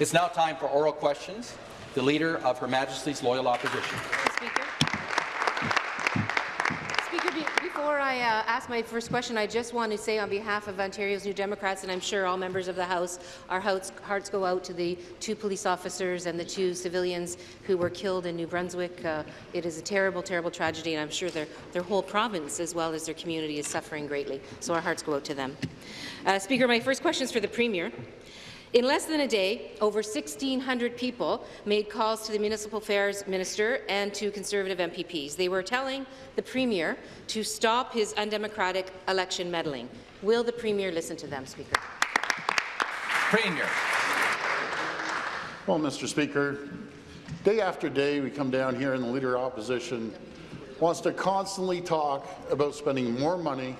It's now time for oral questions. The Leader of Her Majesty's Loyal Opposition. Speaker. Speaker, be before I uh, ask my first question, I just want to say on behalf of Ontario's New Democrats, and I'm sure all members of the House, our hearts, hearts go out to the two police officers and the two civilians who were killed in New Brunswick. Uh, it is a terrible, terrible tragedy, and I'm sure their, their whole province, as well as their community, is suffering greatly. So our hearts go out to them. Uh, Speaker, my first question is for the Premier. In less than a day, over 1,600 people made calls to the Municipal Affairs Minister and to Conservative MPPs. They were telling the Premier to stop his undemocratic election meddling. Will the Premier listen to them, Speaker? Premier. Well, Mr. Speaker, day after day we come down here and the Leader of Opposition wants to constantly talk about spending more money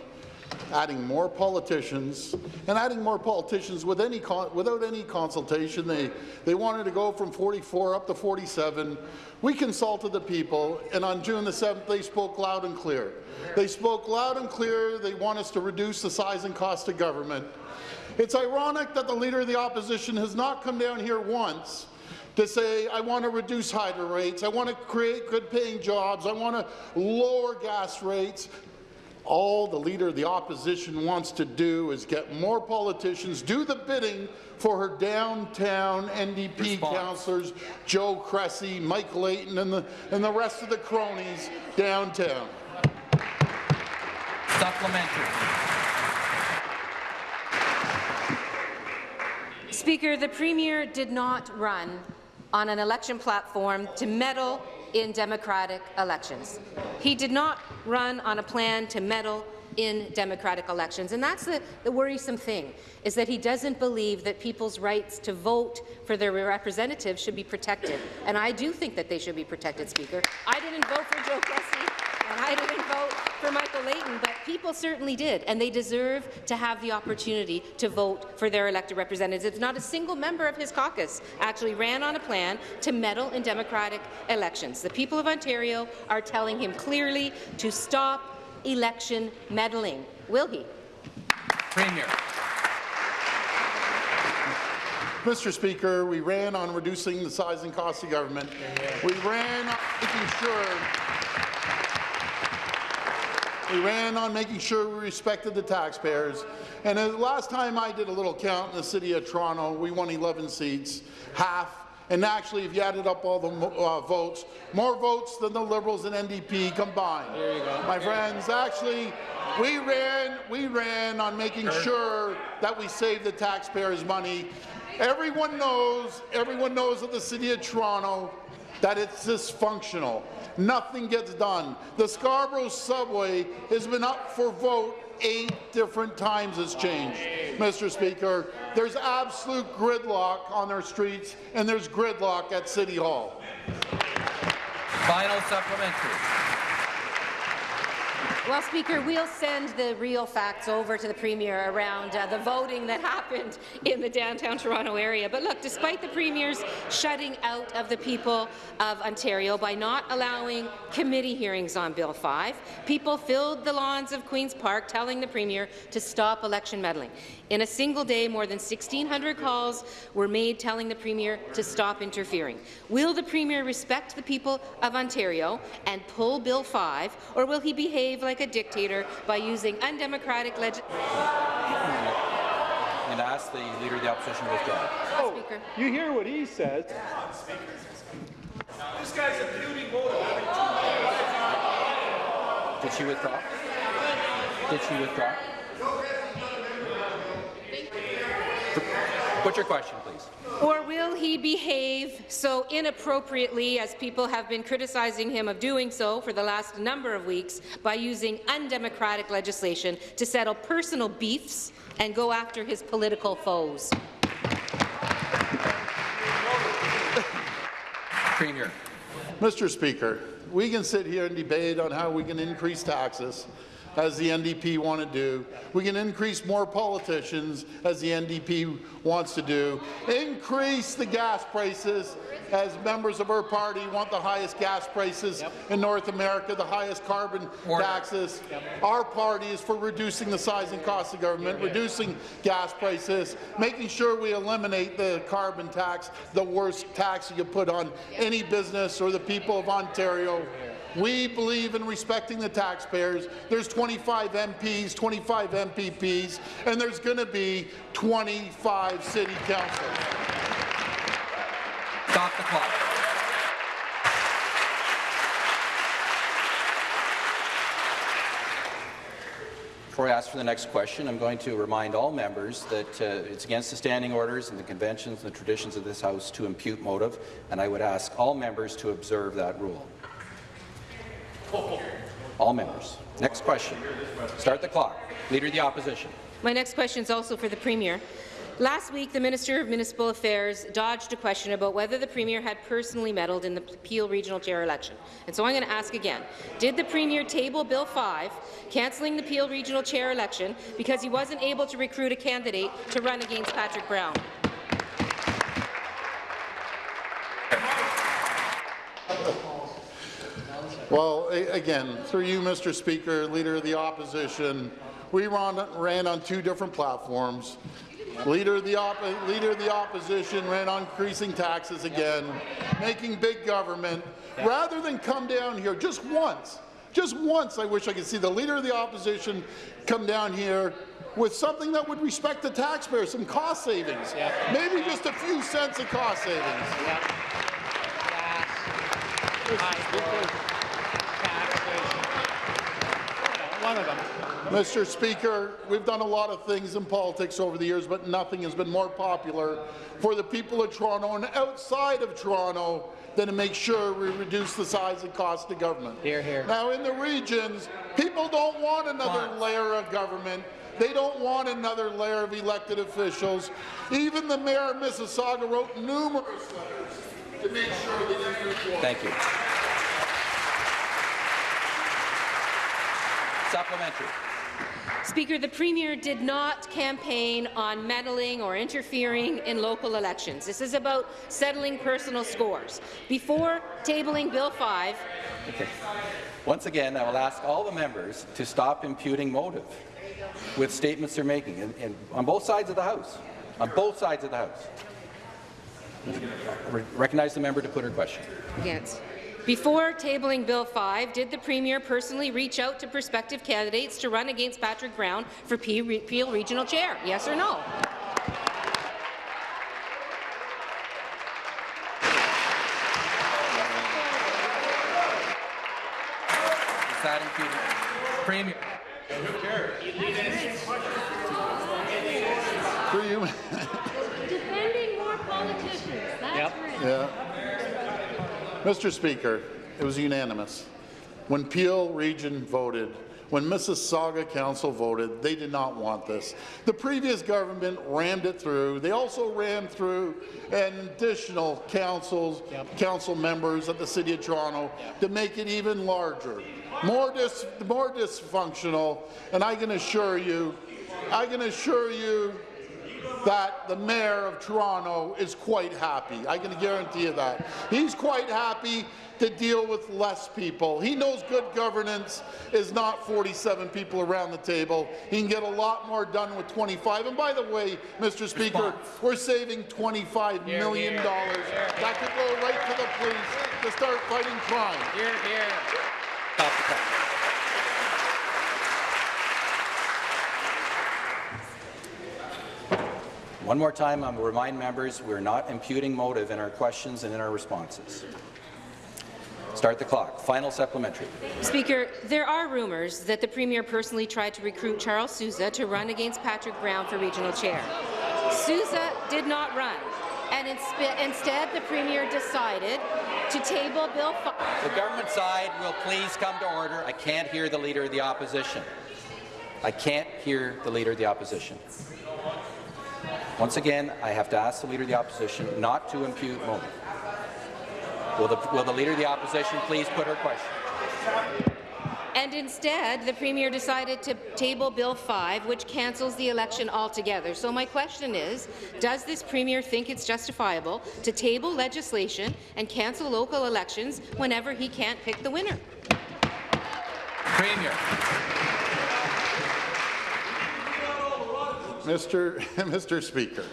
adding more politicians, and adding more politicians with any without any consultation. They, they wanted to go from 44 up to 47. We consulted the people, and on June the 7th, they spoke loud and clear. They spoke loud and clear. They want us to reduce the size and cost of government. It's ironic that the Leader of the Opposition has not come down here once to say, I want to reduce hydro rates, I want to create good-paying jobs, I want to lower gas rates, all the Leader of the Opposition wants to do is get more politicians, do the bidding for her downtown NDP Response. councillors, Joe Cressy, Mike Layton, and the, and the rest of the cronies downtown. Supplementary. Speaker, the Premier did not run on an election platform to meddle in democratic elections. He did not run on a plan to meddle in democratic elections. And that's the, the, worrisome thing, is that he doesn't believe that people's rights to vote for their representatives should be protected. And I do think that they should be protected, Speaker. I didn't vote for Joe Cressy, and I didn't vote for Michael Layton, but people certainly did, and they deserve to have the opportunity to vote for their elected representatives. Not a single member of his caucus actually ran on a plan to meddle in democratic elections. The people of Ontario are telling him clearly to stop election meddling. Will he? Premier. Mr. Speaker, we ran on reducing the size and cost of government. We ran on making sure we ran on making sure we respected the taxpayers. And the last time I did a little count in the City of Toronto, we won 11 seats, half and actually, if you added up all the uh, votes, more votes than the Liberals and NDP combined. There you go. My friends, actually, we ran, we ran on making sure that we save the taxpayers' money. Everyone knows, everyone knows that the City of Toronto that it's dysfunctional. Nothing gets done. The Scarborough subway has been up for vote eight different times it's changed, Mr. Speaker. There's absolute gridlock on our streets, and there's gridlock at City Hall. Final supplementary. Well, Speaker, we'll send the real facts over to the Premier around uh, the voting that happened in the downtown Toronto area. But look, despite the Premier's shutting out of the people of Ontario by not allowing committee hearings on Bill 5, people filled the lawns of Queen's Park telling the Premier to stop election meddling. In a single day, more than 1,600 calls were made telling the Premier to stop interfering. Will the Premier respect the people of Ontario and pull Bill 5, or will he behave like a dictator by using undemocratic legislation. And ask the Leader of the Opposition to withdraw. Oh, Speaker. You hear what he says. This guy's a beauty voter. Did she withdraw? Did she withdraw? What's your question, please? Or will he behave so inappropriately as people have been criticizing him of doing so for the last number of weeks by using undemocratic legislation to settle personal beefs and go after his political foes? Premier. Mr. Speaker, we can sit here and debate on how we can increase taxes, as the NDP want to do. We can increase more politicians, as the NDP wants to do. Increase the gas prices, as members of our party want the highest gas prices in North America, the highest carbon Order. taxes. Our party is for reducing the size and cost of government, reducing gas prices, making sure we eliminate the carbon tax, the worst tax you could put on any business or the people of Ontario. We believe in respecting the taxpayers. There's 25 MPs, 25 MPPs, and there's going to be 25 city councils. Stop the clock. Before I ask for the next question, I'm going to remind all members that uh, it's against the standing orders and the conventions and the traditions of this House to impute motive, and I would ask all members to observe that rule. All members. Next question. Start the clock. Leader of the Opposition. My next question is also for the Premier. Last week, the Minister of Municipal Affairs dodged a question about whether the Premier had personally meddled in the Peel Regional Chair election. And so I'm going to ask again. Did the Premier table Bill 5, cancelling the Peel Regional Chair election because he wasn't able to recruit a candidate to run against Patrick Brown? Well, again, through you, Mr. Speaker, Leader of the Opposition, we ran, ran on two different platforms. Leader of, the Leader of the Opposition ran on increasing taxes again, making big government. Rather than come down here just once, just once, I wish I could see the Leader of the Opposition come down here with something that would respect the taxpayer, some cost savings. Maybe just a few cents of cost savings. One of them. Mr. Speaker, we've done a lot of things in politics over the years, but nothing has been more popular for the people of Toronto and outside of Toronto than to make sure we reduce the size and cost of government. Here, here. Now, in the regions, people don't want another layer of government. They don't want another layer of elected officials. Even the mayor of Mississauga wrote numerous letters to make sure they didn't move forward. Thank you. Supplementary. Speaker, the Premier did not campaign on meddling or interfering in local elections. This is about settling personal scores. Before tabling Bill 5, Okay. Once again, I will ask all the members to stop imputing motive with statements they're making, and, and on both sides of the House. On both sides of the House. Re- Recognize the member to put her question. Yes. Before tabling Bill 5, did the Premier personally reach out to prospective candidates to run against Patrick Brown for Peel Regional Chair? Yes or no? Premier. Through you, Defending more politicians. That's Yep. right. Yeah. Mr. Speaker, it was unanimous. When Peel Region voted, when Mississauga Council voted, they did not want this. The previous government rammed it through. They also rammed through an additional councils, council members at the City of Toronto to make it even larger, more, dis, more dysfunctional. And I can assure you, I can assure you that the mayor of Toronto is quite happy. I can guarantee you that. He's quite happy to deal with less people. He knows good governance is not 47 people around the table. He can get a lot more done with 25. And by the way, Mr. Speaker, we're saving $25 million. That could go right to the police to start fighting crime. Here, here. Stop the clock. One more time, I will remind members we're not imputing motive in our questions and in our responses. Start the clock. Final supplementary. Speaker, there are rumours that the Premier personally tried to recruit Charles Sousa to run against Patrick Brown for regional chair. Sousa did not run, and instead the Premier decided to table Bill 5. The government side will please come to order. I can't hear the Leader of the Opposition. I can't hear the Leader of the Opposition. Once again, I have to ask the Leader of the Opposition not to impute motive. Will the, will the Leader of the Opposition please put her question? And instead, the Premier decided to table Bill 5, which cancels the election altogether. So my question is, does this Premier think it's justifiable to table legislation and cancel local elections whenever he can't pick the winner? Premier. Mr. Mr. Speaker,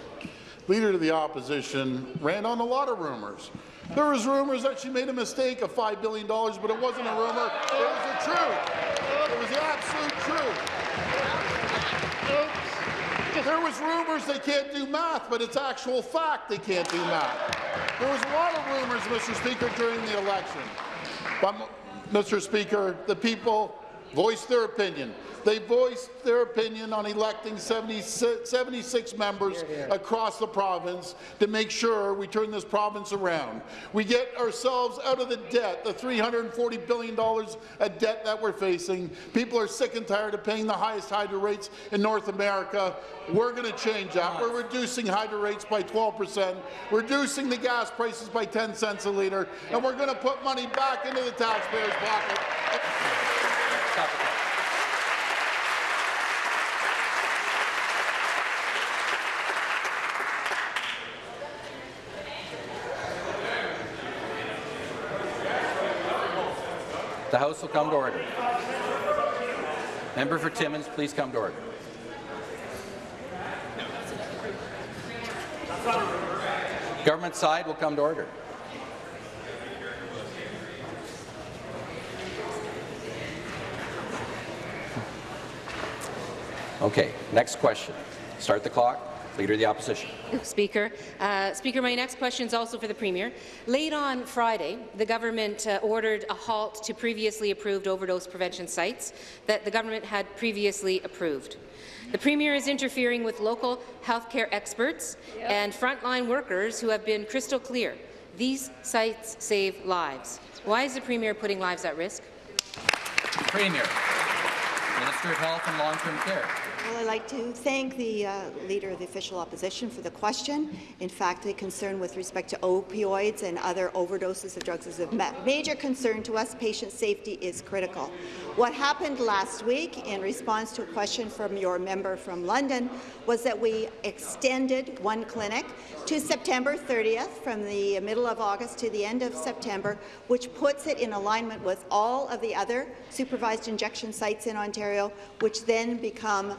Leader of the Opposition ran on a lot of rumors. There was rumors that she made a mistake of $5 billion, but it wasn't a rumor. It was the truth. It was the absolute truth. There was rumors they can't do math, but it's actual fact they can't do math. There was a lot of rumors, Mr. Speaker, during the election. But, Mr. Speaker, the people voiced their opinion. They voiced their opinion on electing 76, 76 members across the province to make sure we turn this province around. We get ourselves out of the debt, the $340 billion of debt that we're facing. People are sick and tired of paying the highest hydro rates in North America. We're going to change that. We're reducing hydro rates by 12 percent, reducing the gas prices by 10 cents a litre, and we're going to put money back into the taxpayers' pocket. The House will come to order. Member for Timmins, please come to order. Government side will come to order. Okay, next question. Start the clock. Leader of the Opposition. Speaker. Uh, Speaker, my next question is also for the Premier. Late on Friday, the government uh, ordered a halt to previously approved overdose prevention sites that the government had previously approved. The Premier is interfering with local healthcare experts yep. and frontline workers who have been crystal clear. These sites save lives. Why is the Premier putting lives at risk? Premier. Minister of Health and Long-Term Care. Well, I'd like to thank the uh, Leader of the Official Opposition for the question. In fact, the concern with respect to opioids and other overdoses of drugs is a major concern to us. Patient safety is critical. What happened last week in response to a question from your member from London was that we extended one clinic to September 30th, from the middle of August to the end of September, which puts it in alignment with all of the other supervised injection sites in Ontario, which then become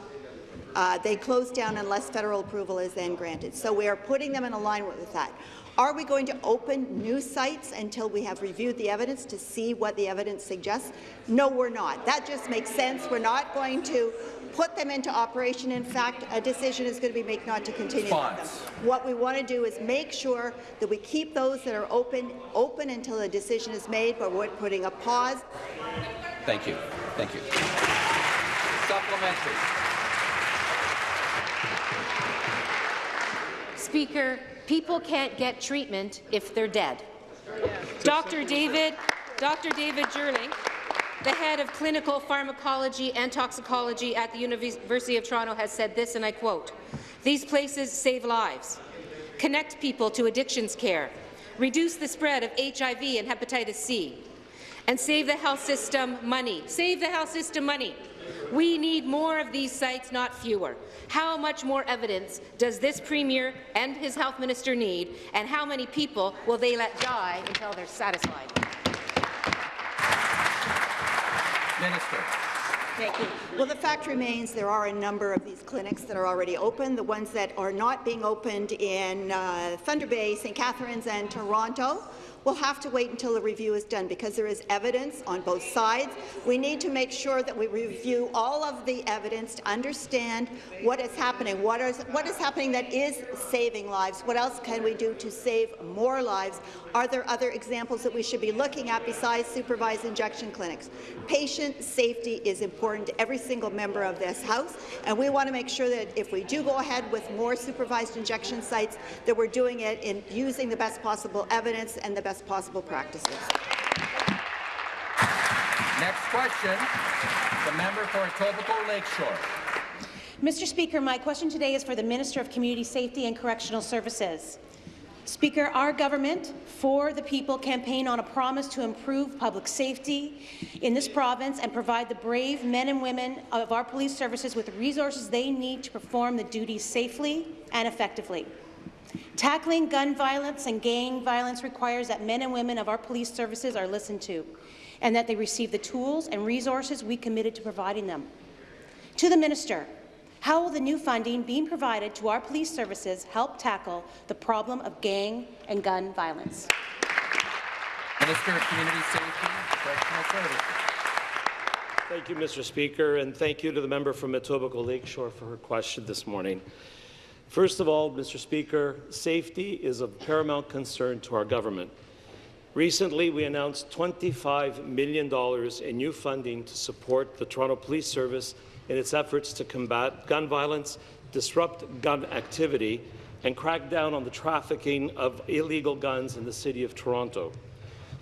uh, they close down unless federal approval is then granted. So we are putting them in alignment with that. Are we going to open new sites until we have reviewed the evidence to see what the evidence suggests? No, we're not. That just makes sense. We're not going to put them into operation. In fact, a decision is going to be made not to continue them. What we want to do is make sure that we keep those that are open open until a decision is made, but we're putting a pause. Thank you. Thank you. Supplementary. Speaker, people can't get treatment if they're dead. Dr. David, Dr. David Juurlink, the head of clinical pharmacology and toxicology at the University of Toronto has said this, and I quote, These places save lives, connect people to addictions care, reduce the spread of HIV and hepatitis C, and save the health system money. Save the health system money. We need more of these sites, not fewer. How much more evidence does this Premier and his health minister need, and how many people will they let die until they're satisfied? Minister. Thank you. Well, the fact remains there are a number of these clinics that are already open. The ones that are not being opened in uh, Thunder Bay, St. Catharines and Toronto We'll have to wait until the review is done because there is evidence on both sides. We need to make sure that we review all of the evidence to understand what is happening, what is, what is happening that is saving lives, what else can we do to save more lives. Are there other examples that we should be looking at besides supervised injection clinics? Patient safety is important to every single member of this House, and we want to make sure that if we do go ahead with more supervised injection sites, that we're doing it in using the best possible evidence and the best best possible practices. Next question, the member for Etobicoke Lakeshore. Mr. Speaker, my question today is for the Minister of Community Safety and Correctional Services. Speaker, our government, for the people, campaign on a promise to improve public safety in this province and provide the brave men and women of our police services with the resources they need to perform the duties safely and effectively. Tackling gun violence and gang violence requires that men and women of our police services are listened to and that they receive the tools and resources we committed to providing them. To the Minister, how will the new funding being provided to our police services help tackle the problem of gang and gun violence? Minister of Community Safety, Correctional Services. Thank you, Mr. Speaker, and thank you to the member from Etobicoke Lakeshore for her question this morning. First of all, Mr. Speaker, safety is of paramount concern to our government. Recently, we announced $25 million in new funding to support the Toronto Police Service in its efforts to combat gun violence, disrupt gun activity, and crack down on the trafficking of illegal guns in the City of Toronto.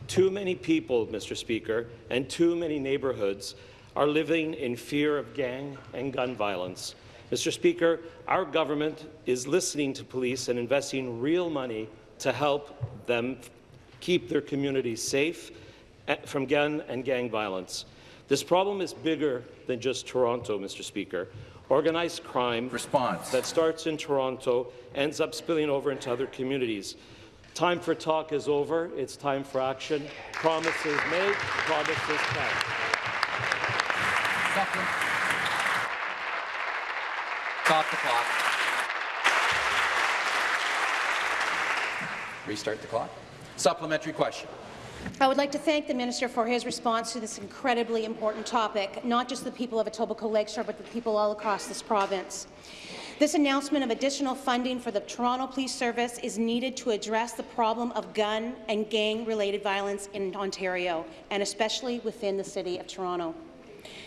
Too many people, Mr. Speaker, and too many neighbourhoods are living in fear of gang and gun violence. Mr. Speaker, our government is listening to police and investing real money to help them keep their communities safe eh, from gun and gang violence. This problem is bigger than just Toronto, Mr. Speaker. Organized crime Response. that starts in Toronto ends up spilling over into other communities. Time for talk is over. It's time for action. Promises made, promises kept. Supplement. Stop the clock. Restart the clock. Supplementary question. I would like to thank the minister for his response to this incredibly important topic, not just the people of Etobicoke Lakeshore, but the people all across this province. This announcement of additional funding for the Toronto Police Service is needed to address the problem of gun and gang-related violence in Ontario, and especially within the City of Toronto.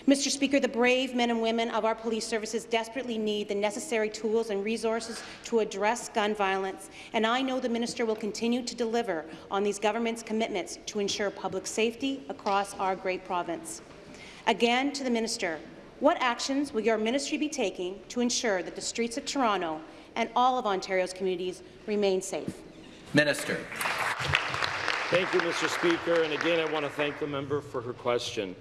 Mr. Speaker, the brave men and women of our police services desperately need the necessary tools and resources to address gun violence, and I know the minister will continue to deliver on these government's commitments to ensure public safety across our great province. Again, to the minister, what actions will your ministry be taking to ensure that the streets of Toronto and all of Ontario's communities remain safe? Minister. Thank you, Mr. Speaker, and again I want to thank the member for her question.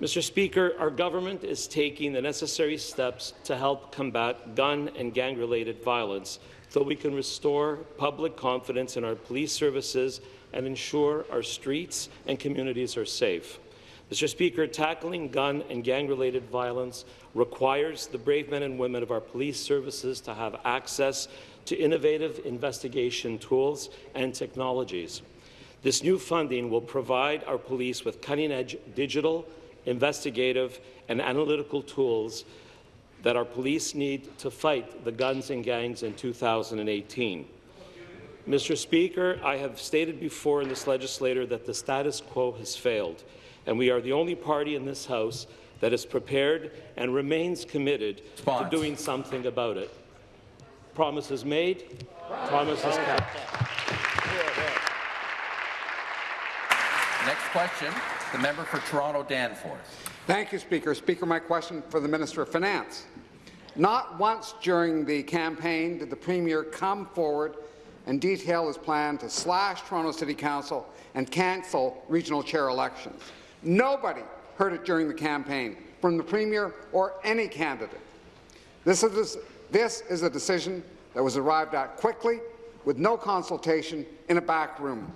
Mr. Speaker, our government is taking the necessary steps to help combat gun and gang-related violence so we can restore public confidence in our police services and ensure our streets and communities are safe. Mr. Speaker, tackling gun and gang-related violence requires the brave men and women of our police services to have access to innovative investigation tools and technologies. This new funding will provide our police with cutting-edge digital investigative, and analytical tools that our police need to fight the guns and gangs in 2018. Mr. Speaker, I have stated before in this legislature that the status quo has failed, and we are the only party in this House that is prepared and remains committed Spons. to doing something about it. Promises made, promises kept. Question, the member for Toronto Danforth. Thank you, Speaker. Speaker, my question for the Minister of Finance. Not once during the campaign did the Premier come forward and detail his plan to slash Toronto City Council and cancel regional chair elections. Nobody heard it during the campaign, from the Premier or any candidate. This is, this is a decision that was arrived at quickly, with no consultation, in a back room.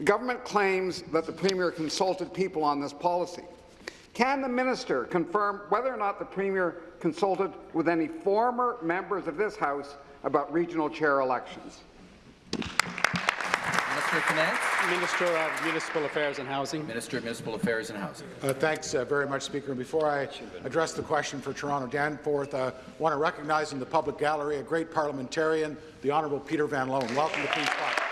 The government claims that the Premier consulted people on this policy. Can the minister confirm whether or not the Premier consulted with any former members of this House about regional chair elections? Minister of Minister of Municipal Affairs and Housing. Minister of Municipal Affairs and Housing. Uh, thanks uh, very much, Speaker. Before I address the question for Toronto Danforth, I uh, want to recognize in the public gallery a great parliamentarian, the Honourable Peter Van Loan. Welcome to Queen's Park.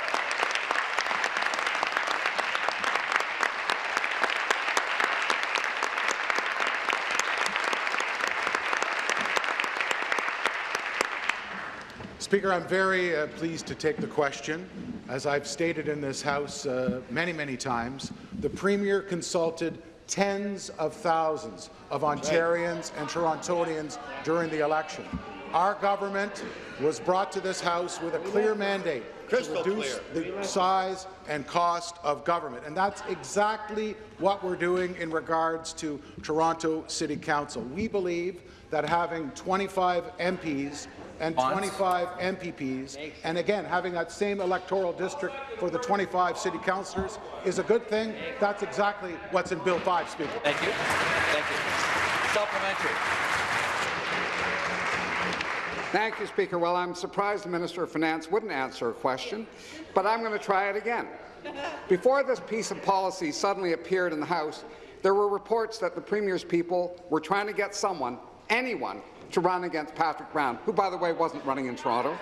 Speaker, I'm very uh, pleased to take the question. As I've stated in this House uh, many, many times, the Premier consulted tens of thousands of Ontarians and Torontonians during the election. our government was brought to this House with a clear mandate Crystal to reduce the size and cost of government. And that's exactly what we're doing in regards to Toronto City Council. We believe that having 25 MPs and Bonds? 25 MPPs, and again, having that same electoral district for the 25 city councillors is a good thing. That's exactly what's in Bill 5, Speaker. Thank you. Thank you. Supplementary. Thank you, Speaker. Well, I'm surprised the Minister of Finance wouldn't answer a question, but I'm going to try it again. Before this piece of policy suddenly appeared in the House, there were reports that the Premier's people were trying to get someone, anyone, to run against Patrick Brown, who, by the way, wasn't running in Toronto.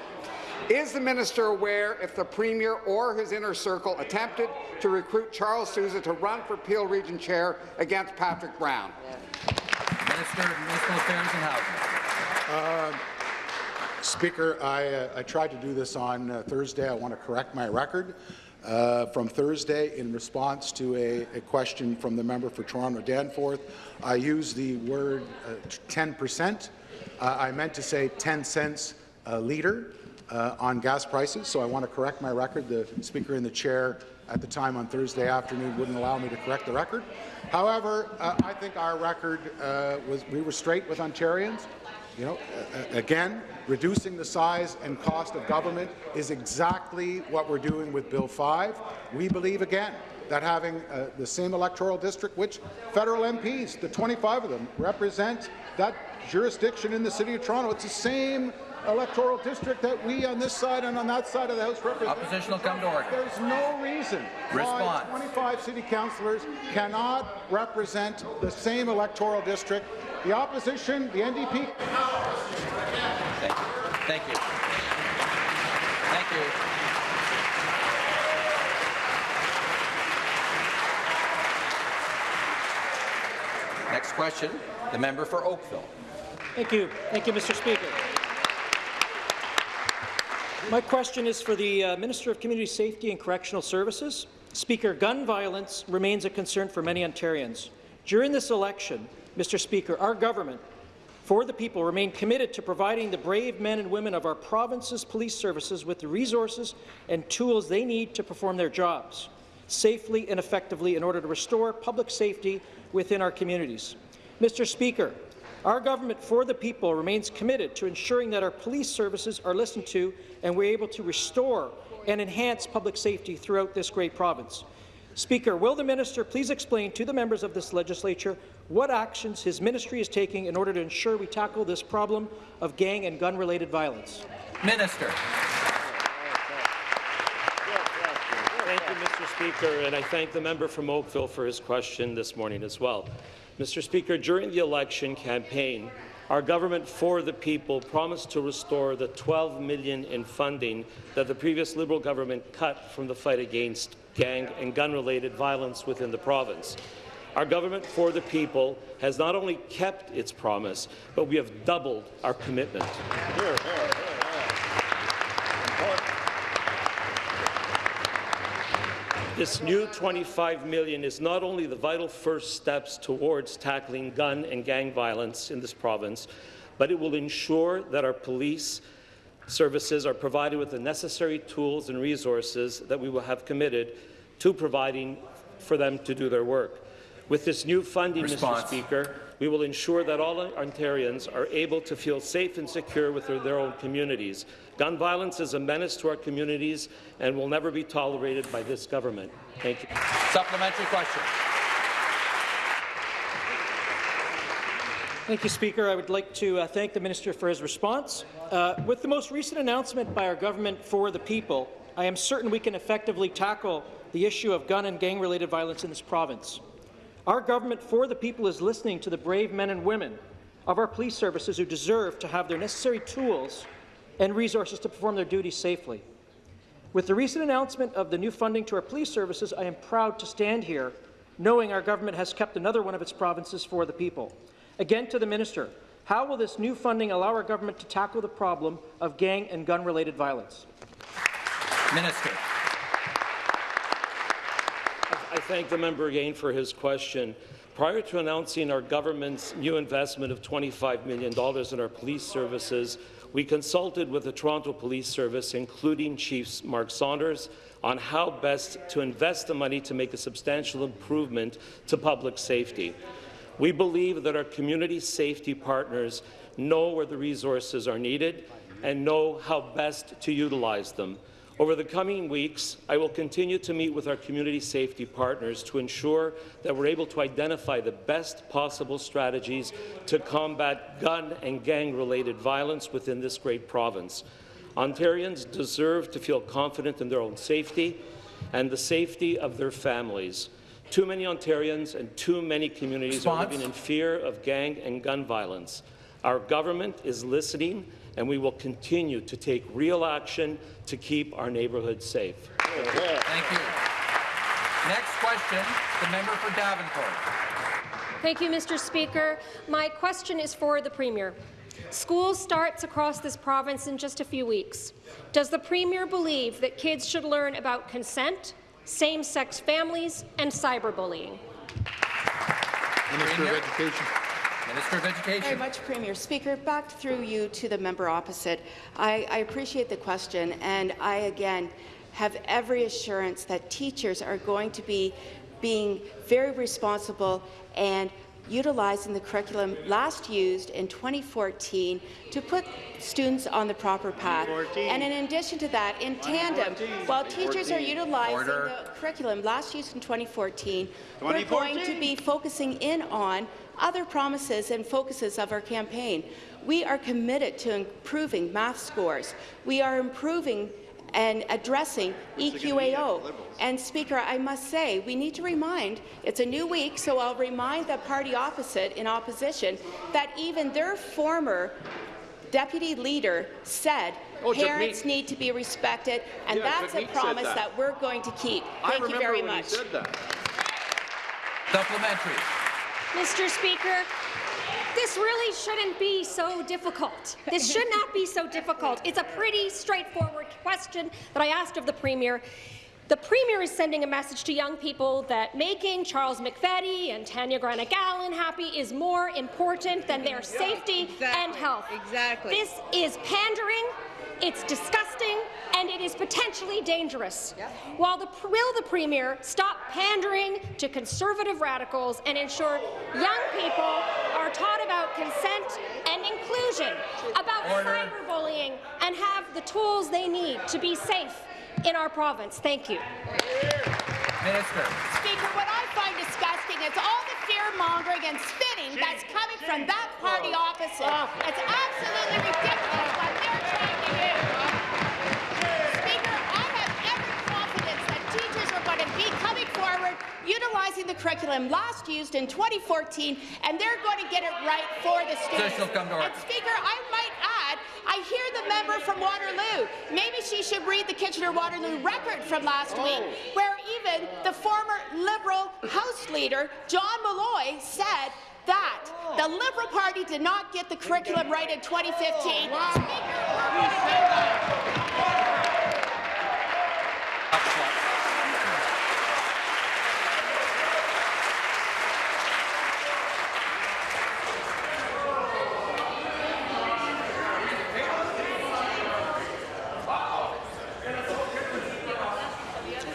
Is the minister aware if the Premier or his inner circle attempted to recruit Charles Sousa to run for Peel Region Chair against Patrick Brown? Minister of Municipal Affairs and Housing. Speaker, I, uh, I tried to do this on uh, Thursday. I want to correct my record. Uh, from Thursday, in response to a, a, question from the member for Toronto Danforth, I used the word 10%. Uh, I meant to say 10 cents a litre uh, on gas prices, so I want to correct my record. The Speaker in the chair at the time on Thursday afternoon wouldn't allow me to correct the record. However, uh, I think our record was we were straight with Ontarians. You know, uh, again, reducing the size and cost of government is exactly what we're doing with Bill 5. We believe, again, that having uh, the same electoral district, which federal MPs, the 25 of them, represent that jurisdiction in the City of Toronto. It's the same electoral district that we on this side and on that side of the House represent. Opposition will come to order. There's no reason Response. why 25 city councillors cannot represent the same electoral district. The opposition, the NDP. Thank you. Thank you. Thank you. Next question, the member for Oakville. Thank you. Thank you, Mr. Speaker. My question is for the uh, Minister of Community Safety and Correctional Services. Speaker, gun violence remains a concern for many Ontarians. During this election, Mr. Speaker, our government, for the people, remain committed to providing the brave men and women of our province's police services with the resources and tools they need to perform their jobs safely and effectively in order to restore public safety within our communities. Mr. Speaker, our government for the people remains committed to ensuring that our police services are listened to and we're able to restore and enhance public safety throughout this great province. Speaker, will the minister please explain to the members of this legislature what actions his ministry is taking in order to ensure we tackle this problem of gang and gun-related violence? Minister. Thank you, Mr. Speaker, and I thank the member from Oakville for his question this morning as well. Mr. Speaker, during the election campaign, our government for the people promised to restore the 12 million in funding that the previous Liberal government cut from the fight against gang and gun-related violence within the province. Our government for the people has not only kept its promise, but we have doubled our commitment. Here, here, This new 25 million is not only the vital first steps towards tackling gun and gang violence in this province, but it will ensure that our police services are provided with the necessary tools and resources that we will have committed to providing for them to do their work. With this new funding, Response. Mr. Speaker, we will ensure that all Ontarians are able to feel safe and secure with their, their own communities. Gun violence is a menace to our communities and will never be tolerated by this government. Thank you. Supplementary question. Thank you, Speaker. I would like to uh, thank the minister for his response. Uh, with the most recent announcement by our government for the people, I am certain we can effectively tackle the issue of gun and gang-related violence in this province. Our government for the people is listening to the brave men and women of our police services who deserve to have their necessary tools and resources to perform their duties safely. With the recent announcement of the new funding to our police services, I am proud to stand here knowing our government has kept another one of its provinces for the people. Again to the minister, how will this new funding allow our government to tackle the problem of gang and gun-related violence? Minister. Thank the member again for his question. Prior to announcing our government's new investment of $25 million in our police services, we consulted with the Toronto Police Service, including Chief Mark Saunders, on how best to invest the money to make a substantial improvement to public safety. We believe that our community safety partners know where the resources are needed and know how best to utilize them. Over the coming weeks, I will continue to meet with our community safety partners to ensure that we're able to identify the best possible strategies to combat gun and gang-related violence within this great province. Ontarians deserve to feel confident in their own safety and the safety of their families. Too many Ontarians and too many communities Response? are living in fear of gang and gun violence. Our government is listening, and we will continue to take real action to keep our neighbourhoods safe. Thank you. Next question, the member for Davenport. Thank you, Mr. Speaker. My question is for the Premier. School starts across this province in just a few weeks. Does the Premier believe that kids should learn about consent, same-sex families, and cyberbullying? Minister of Education. Minister of Education. Very much, Premier. Speaker, back through you to the member opposite. I, I appreciate the question, and I again have every assurance that teachers are going to be being very responsible and utilizing the curriculum last used in 2014 to put students on the proper path. And in addition to that, in tandem, while teachers are utilizing Order. the curriculum last used in 2014, we're going to be focusing in on other promises and focuses of our campaign. We are committed to improving math scores. We are improving and addressing EQAO. And Speaker, I must say, we need to remind, it's a new week, so I'll remind the party opposite in opposition that even their former deputy leader said Oh, parents need to be respected, and Yeah, that's a Jagmeet said promise that. that we're going to keep. I Thank you remember very when he much. said that. Supplementary. Mr. Speaker, this really shouldn't be so difficult. This should not be so difficult. It's a pretty straightforward question that I asked of the Premier. The Premier is sending a message to young people that making Charles McVety and Tanya Granic Allen happy is more important than their safety and health. Exactly. This is pandering, it's disgusting, and it is potentially dangerous. While the, will the Premier stop pandering to conservative radicals and ensure young people are taught about consent and inclusion, about cyberbullying, and have the tools they need to be safe in our province? Thank you. Minister. Speaker, what I find disgusting is all the fear-mongering and spinning that's coming from that party opposite. It's absolutely ridiculous what they're trying to do. Speaker, I have every confidence that teachers are going to be coming forward, utilizing the curriculum last used in 2014, and they're going to get it right for the students. Come to. And Speaker, I might add, I hear the member from Waterloo. Maybe she should read the Kitchener-Waterloo record from last oh. week, where even the former Liberal House Leader, John Milloy, said that the oh. Liberal Party did not get the curriculum right in 2015. Speaker, we're going to do that.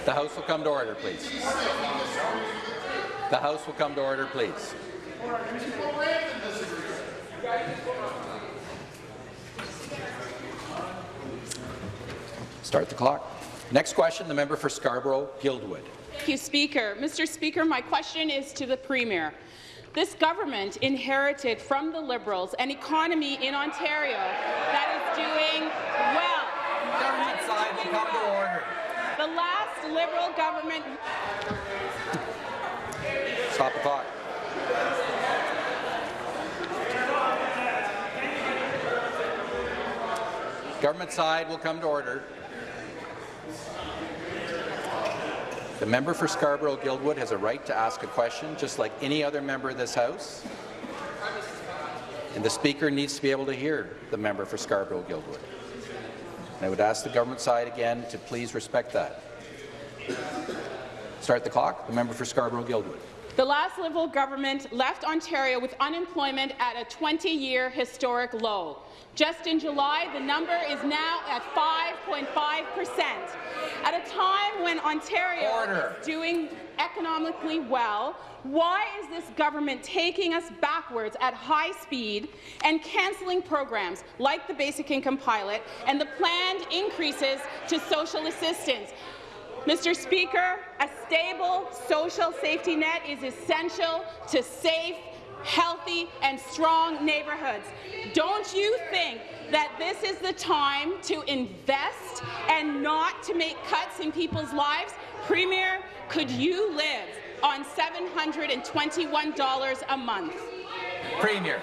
The House will come to order, please. The House will come to order, please. Start the clock. Next question, the member for Scarborough-Guildwood. Thank you, Speaker. Mr. Speaker, my question is to the Premier. This government inherited from the Liberals an economy in Ontario that is doing well. Government side will come to order. Liberal government Stop the clock. Government side will come to order. The member for Scarborough-Guildwood has a right to ask a question, just like any other member of this House. And the Speaker needs to be able to hear the member for Scarborough-Guildwood. I would ask the government side again to please respect that. Start the clock. The member for Scarborough-Guildwood. The last Liberal government left Ontario with unemployment at a 20-year historic low. Just in July, the number is now at 5.5 percent. At a time when Ontario Order. is doing economically well, why is this government taking us backwards at high speed and cancelling programs like the Basic Income Pilot and the planned increases to social assistance? Mr. Speaker, a stable social safety net is essential to safe, healthy and strong neighbourhoods. Don't you think that this is the time to invest and not to make cuts in people's lives? Premier, could you live on $721 a month? Premier.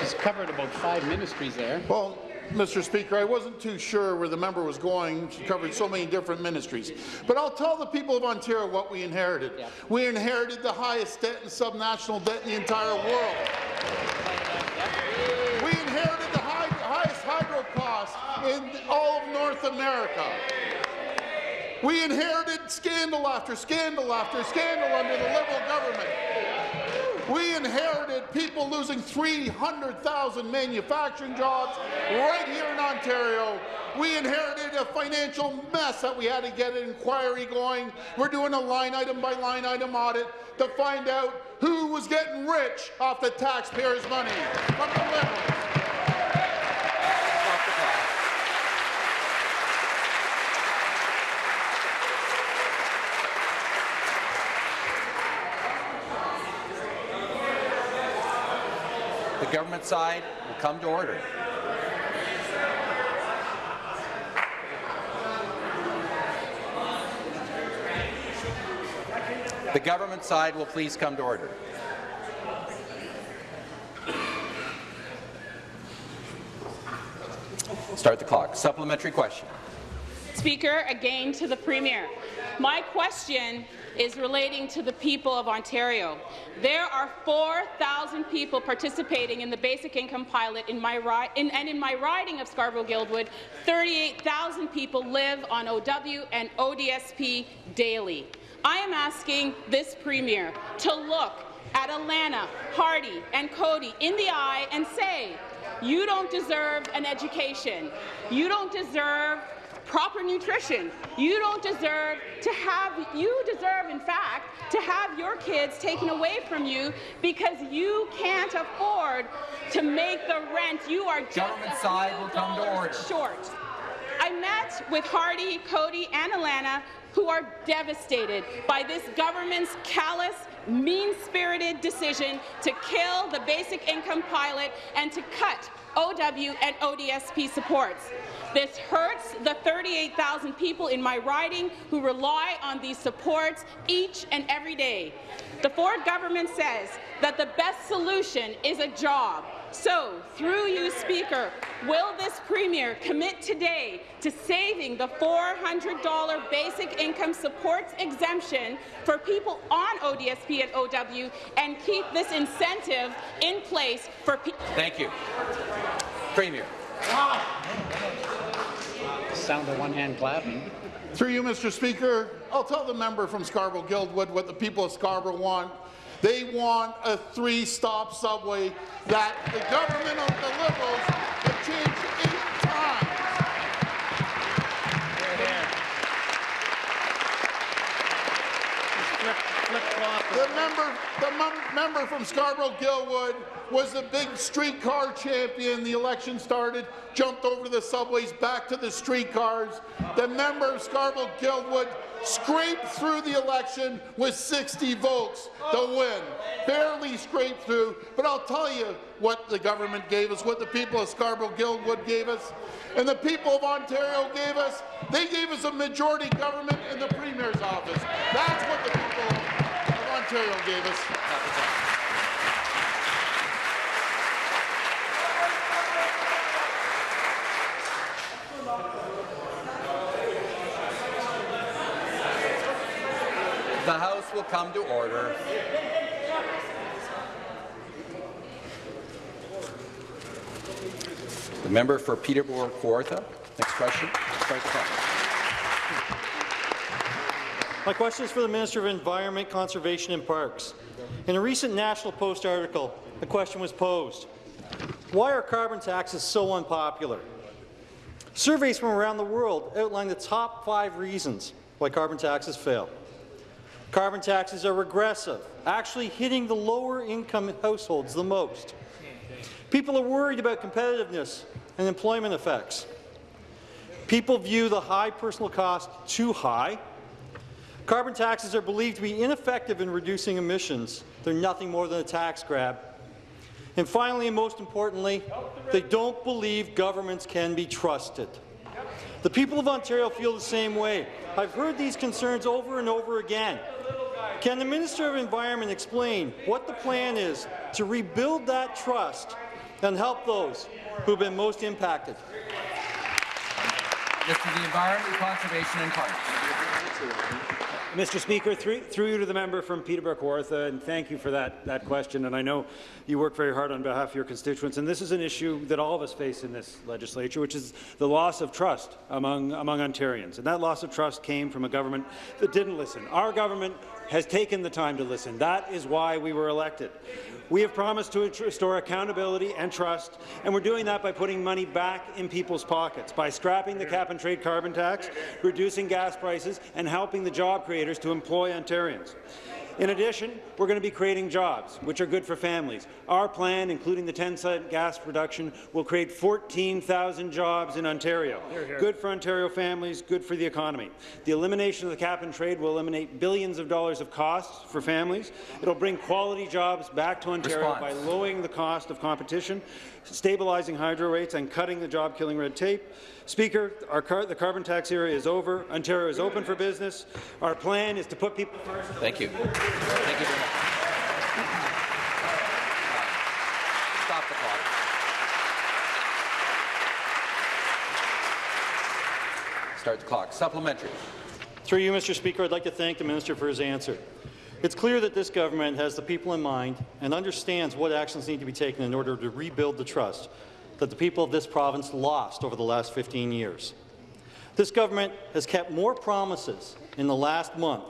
She's covered about five ministries there. Well, Mr. Speaker, I wasn't too sure where the member was going. She covered so many different ministries. But I'll tell the people of Ontario what we inherited. Yep. We inherited the highest debt and subnational debt in the entire world. We inherited the high, highest hydro costs in all of North America. We inherited scandal after scandal after scandal under the Liberal government. We inherited people losing 300,000 manufacturing jobs right here in Ontario. We inherited a financial mess that we had to get an inquiry going. We're doing a line item by line item audit to find out who was getting rich off the taxpayers' money from the Liberals. The government side will come to order. The government side will please come to order. Start the clock. Supplementary question. Speaker, again to the Premier. My question is relating to the people of Ontario. There are 4,000 people participating in the Basic Income Pilot in my in, and in my riding of Scarborough-Guildwood, 38,000 people live on OW and ODSP daily. I am asking this Premier to look at Alana, Hardy and Cody in the eye and say, you don't deserve an education. You don't deserve proper nutrition. You don't deserve to have, you deserve, in fact, to have your kids taken away from you because you can't afford to make the rent. You are just Government side will come to order. short. I met with Hardy, Cody, and Alana, who are devastated by this government's callous, mean-spirited decision to kill the basic income pilot and to cut OW and ODSP supports. This hurts the 38,000 people in my riding who rely on these supports each and every day. The Ford government says that the best solution is a job. So, through you, Speaker, will this Premier commit today to saving the $400 basic income supports exemption for people on ODSP and OW and keep this incentive in place for people? Thank you. Premier. Sound of one hand clapping. Through you, Mr. Speaker, I'll tell the member from Scarborough-Guildwood what the people of Scarborough want. They want a three-stop subway that the government of the Liberals have changed eight times. The member, the member from Scarborough-Guildwood was the big streetcar champion. The election started, jumped over to the subways, back to the streetcars. The member of Scarborough-Guildwood scraped through the election with 60 votes to win. Barely scraped through, but I'll tell you what the government gave us, what the people of Scarborough-Guildwood gave us, and the people of Ontario gave us. They gave us a majority government in the Premier's office. That's what the people of Ontario gave us. The House will come to order. The member for Peterborough Kawartha. Next question. My question is for the Minister of Environment, Conservation and Parks. In a recent National Post article, the question was posed, why are carbon taxes so unpopular? Surveys from around the world outline the top five reasons why carbon taxes fail. Carbon taxes are regressive, actually hitting the lower income households the most. People are worried about competitiveness and employment effects. People view the high personal cost too high. Carbon taxes are believed to be ineffective in reducing emissions. They're nothing more than a tax grab. And finally, and most importantly, they don't believe governments can be trusted. The people of Ontario feel the same way. I've heard these concerns over and over again. Can the Minister of Environment explain what the plan is to rebuild that trust and help those who have been most impacted? Mr. the Environment, Conservation and Parks. Mr. Speaker, through, through, you to the member from Peterborough Kawartha, and thank you for that, that question. And I know you work very hard on behalf of your constituents, and this is an issue that all of us face in this legislature, which is the loss of trust among, among Ontarians. And that loss of trust came from a government that didn't listen. Our government has taken the time to listen. That is why we were elected. We have promised to restore accountability and trust, and we're doing that by putting money back in people's pockets, by scrapping the cap-and-trade carbon tax, reducing gas prices, and helping the job creators to employ Ontarians. In addition, we're going to be creating jobs, which are good for families. Our plan, including the 10-cent gas reduction, will create 14,000 jobs in Ontario. Hear, hear. Good for Ontario families, good for the economy. The elimination of the cap-and-trade will eliminate billions of dollars of costs for families. It will bring quality jobs back to Ontario Response. by lowering the cost of competition, stabilizing hydro rates, and cutting the job-killing red tape. Speaker, car the carbon tax era is over. Ontario is open for business. Our plan is to put people first. Thank you. Thank you very much. Stop the clock. Start the clock. Supplementary. Through you, Mr. Speaker, I'd like to thank the minister for his answer. It's clear that this government has the people in mind and understands what actions need to be taken in order to rebuild the trust that the people of this province lost over the last 15 years. This government has kept more promises in the last month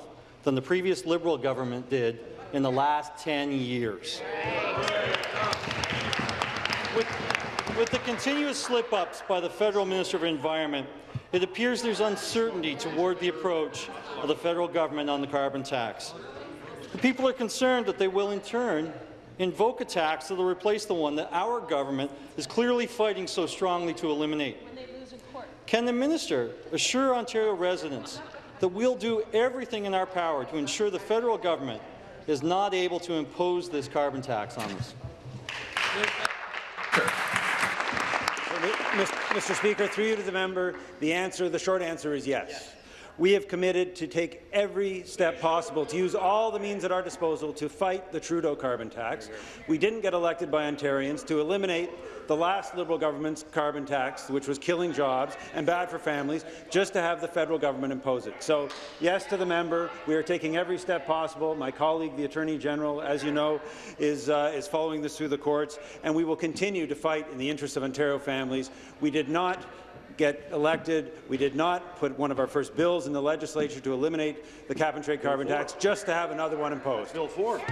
than the previous Liberal government did in the last 10 years. With, with the continuous slip-ups by the federal Minister of Environment, it appears there's uncertainty toward the approach of the federal government on the carbon tax. The people are concerned that they will, in turn, invoke a tax that will replace the one that our government is clearly fighting so strongly to eliminate. Can the minister assure Ontario residents that we'll do everything in our power to ensure the federal government is not able to impose this carbon tax on us? Mr. Speaker, through you to the member, the answer, the short answer is yes. We have committed to take every step possible to use all the means at our disposal to fight the Trudeau carbon tax. We didn't get elected by Ontarians to eliminate the last Liberal government's carbon tax, which was killing jobs and bad for families, just to have the federal government impose it. So, yes to the member. We are taking every step possible. My colleague, the Attorney General, as you know, is, uh, is following this through the courts, and we will continue to fight in the interests of Ontario families. We did not get elected. We did not put one of our first bills in the legislature to eliminate the cap-and-trade carbon tax just to have another one imposed. Bill 4. Next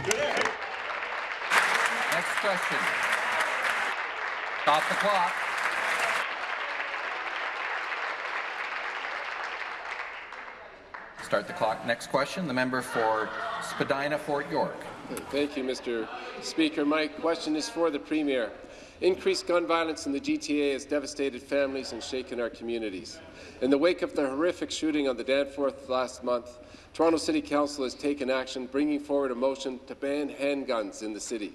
question. Stop the clock. Start the clock. Next question. The member for Spadina, Fort York. Thank you, Mr. Speaker. My question is for the Premier. Increased gun violence in the GTA has devastated families and shaken our communities. In the wake of the horrific shooting on the Danforth last month, Toronto City Council has taken action, bringing forward a motion to ban handguns in the city.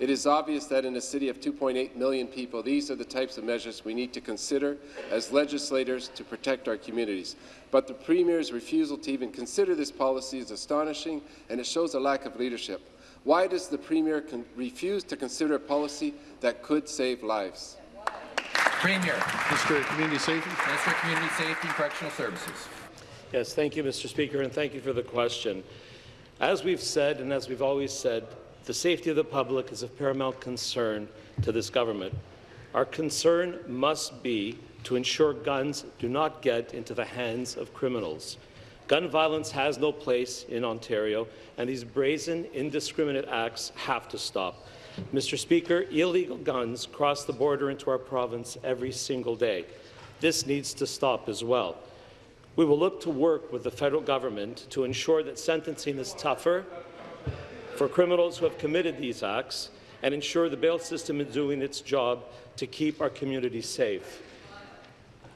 It is obvious that in a city of 2.8 million people, these are the types of measures we need to consider as legislators to protect our communities. But the Premier's refusal to even consider this policy is astonishing, and it shows a lack of leadership. Why does the Premier refuse to consider a policy that could save lives? Premier. Mr. Community Safety. Minister of Community Safety and Correctional Services. Yes, thank you, Mr. Speaker, and thank you for the question. As we've said, and as we've always said, the safety of the public is of paramount concern to this government. Our concern must be to ensure guns do not get into the hands of criminals. Gun violence has no place in Ontario, and these brazen, indiscriminate acts have to stop. Mr. Speaker, illegal guns cross the border into our province every single day. This needs to stop as well. We will look to work with the federal government to ensure that sentencing is tougher for criminals who have committed these acts and ensure the bail system is doing its job to keep our communities safe.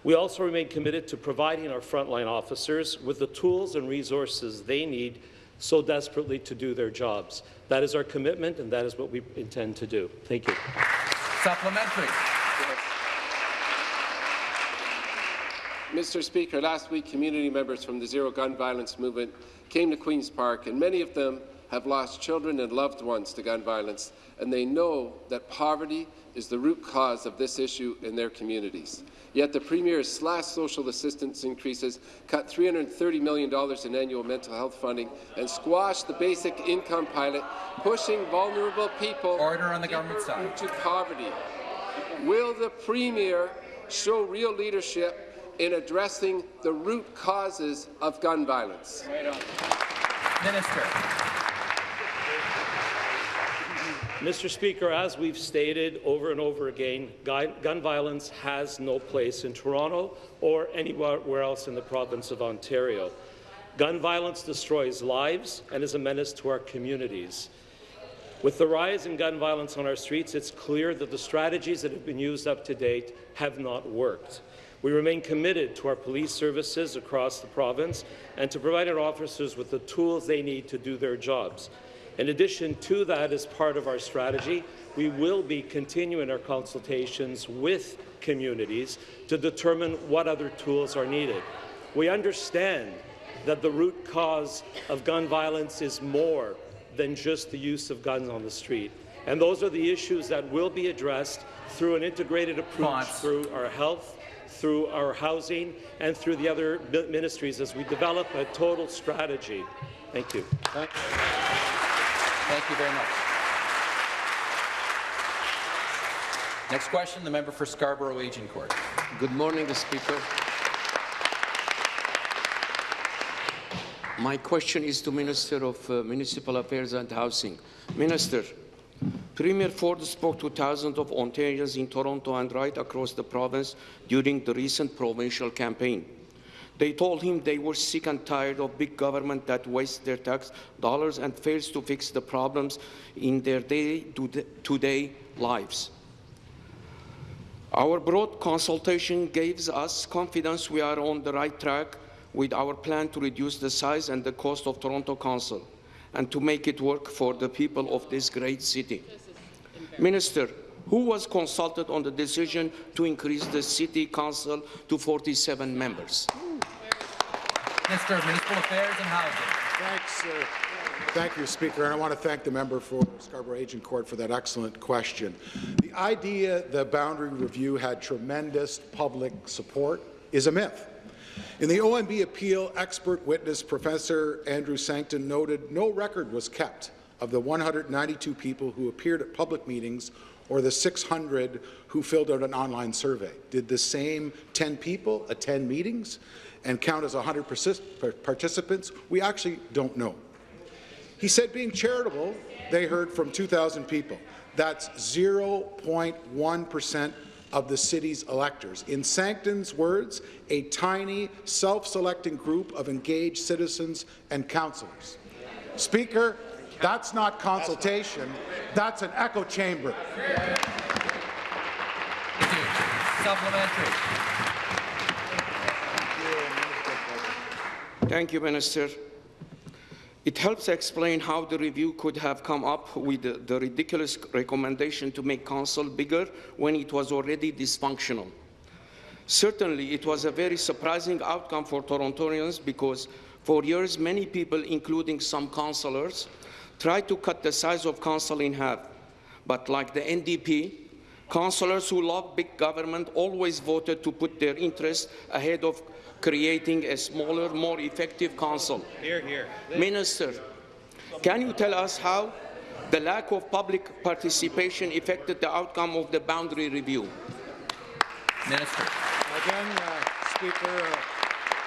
We also remain committed to providing our frontline officers with the tools and resources they need so desperately to do their jobs. That is our commitment, and that is what we intend to do. Thank you. Supplementary. Mr. Speaker, last week community members from the Zero Gun Violence movement came to Queen's Park, and many of them have lost children and loved ones to gun violence, and they know that poverty is the root cause of this issue in their communities. Yet the Premier has slashed social assistance increases, cut $330 million in annual mental health funding, and squashed the basic income pilot, pushing vulnerable people Order on the government side. into poverty. Will the Premier show real leadership in addressing the root causes of gun violence? Minister. Mr. Speaker, as we've stated over and over again, gun, violence has no place in Toronto or anywhere else in the province of Ontario. Gun violence destroys lives and is a menace to our communities. With the rise in gun violence on our streets, it's clear that the strategies that have been used up to date have not worked. We remain committed to our police services across the province and to providing officers with the tools they need to do their jobs. In addition to that, as part of our strategy, we will be continuing our consultations with communities to determine what other tools are needed. We understand that the root cause of gun violence is more than just the use of guns on the street. And those are the issues that will be addressed through an integrated approach through our health, through our housing, and through the other ministries as we develop a total strategy. Thank you. Thank you very much. Next question, the member for Scarborough Agincourt. Good morning, Speaker. My question is to Minister of uh, Municipal Affairs and Housing. Minister, Premier Ford spoke to thousands of Ontarians in Toronto and right across the province during the recent provincial campaign. They told him they were sick and tired of big government that wastes their tax dollars and fails to fix the problems in their day-to-day lives. Our broad consultation gives us confidence we are on the right track with our plan to reduce the size and the cost of Toronto Council and to make it work for the people of this great city. Minister, who was consulted on the decision to increase the City Council to 47 members? Minister of Municipal Affairs and Housing. Thanks, uh, Thank you, Speaker, and I want to thank the member for Scarborough Agincourt for that excellent question. The idea the boundary review had tremendous public support is a myth. In the OMB appeal, expert witness Professor Andrew Sancton noted no record was kept of the 192 people who appeared at public meetings or the 600 who filled out an online survey. Did the same 10 people attend meetings and count as 100 participants? We actually don't know. He said being charitable, they heard from 2,000 people. That's 0.1 percent of the city's electors. In Sancton's words, a tiny, self-selecting group of engaged citizens and councillors. Speaker, that's not consultation, that's an echo chamber. Supplementary. Thank you, Minister. It helps explain how the review could have come up with the, the ridiculous recommendation to make council bigger when it was already dysfunctional. Certainly, it was a very surprising outcome for Torontonians because for years, many people, including some councillors, tried to cut the size of council in half. But like the NDP, councillors who love big government always voted to put their interests ahead of creating a smaller, more effective council. Hear, hear. Minister, can you tell us how the lack of public participation affected the outcome of the boundary review? Minister. Again, uh, Speaker, uh,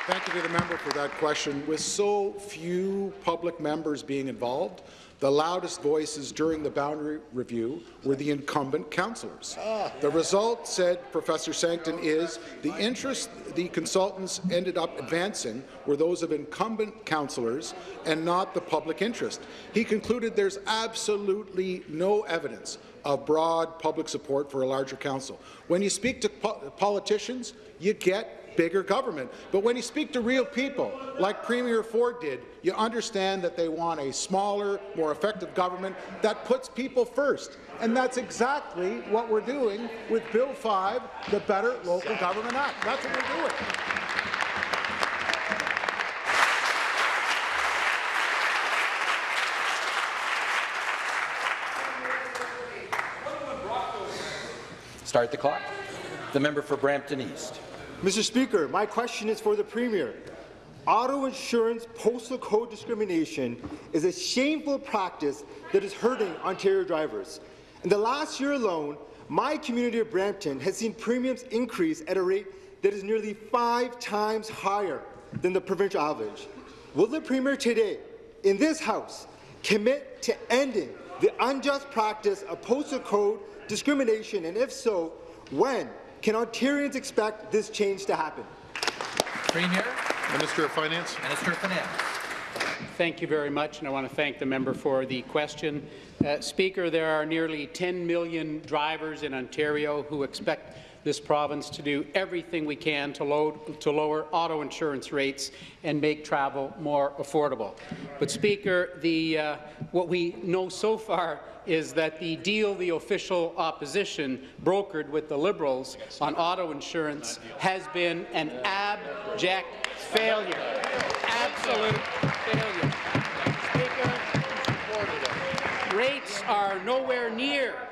Thank you to the member for that question. With so few public members being involved, the loudest voices during the boundary review were the incumbent councillors. The result, said Professor Sancton, is the interest the consultants ended up advancing were those of incumbent councillors and not the public interest. He concluded there's absolutely no evidence of broad public support for a larger council. When you speak to po politicians, you get bigger government. But when you speak to real people, like Premier Ford did, you understand that they want a smaller, more effective government that puts people first. And that's exactly what we're doing with Bill 5, the Better Local Government Act. That's what we're doing. Start the clock. The member for Brampton East. Mr. Speaker, my question is for the Premier. Auto insurance postal code discrimination is a shameful practice that is hurting Ontario drivers. In the last year alone, my community of Brampton has seen premiums increase at a rate that is nearly five times higher than the provincial average. Will the Premier today, in this House, commit to ending the unjust practice of postal code discrimination, and if so, when can Ontarians expect this change to happen? Premier. Minister of Finance. Minister of Finance. Thank you very much, and I want to thank the member for the question. Uh, Speaker, there are nearly 10 million drivers in Ontario who expect this province to do everything we can to, load, to lower auto insurance rates and make travel more affordable. But, Speaker, the, uh, what we know so far is that the deal the official opposition brokered with the Liberals on auto insurance has been an abject failure. Absolute failure. Rates are nowhere near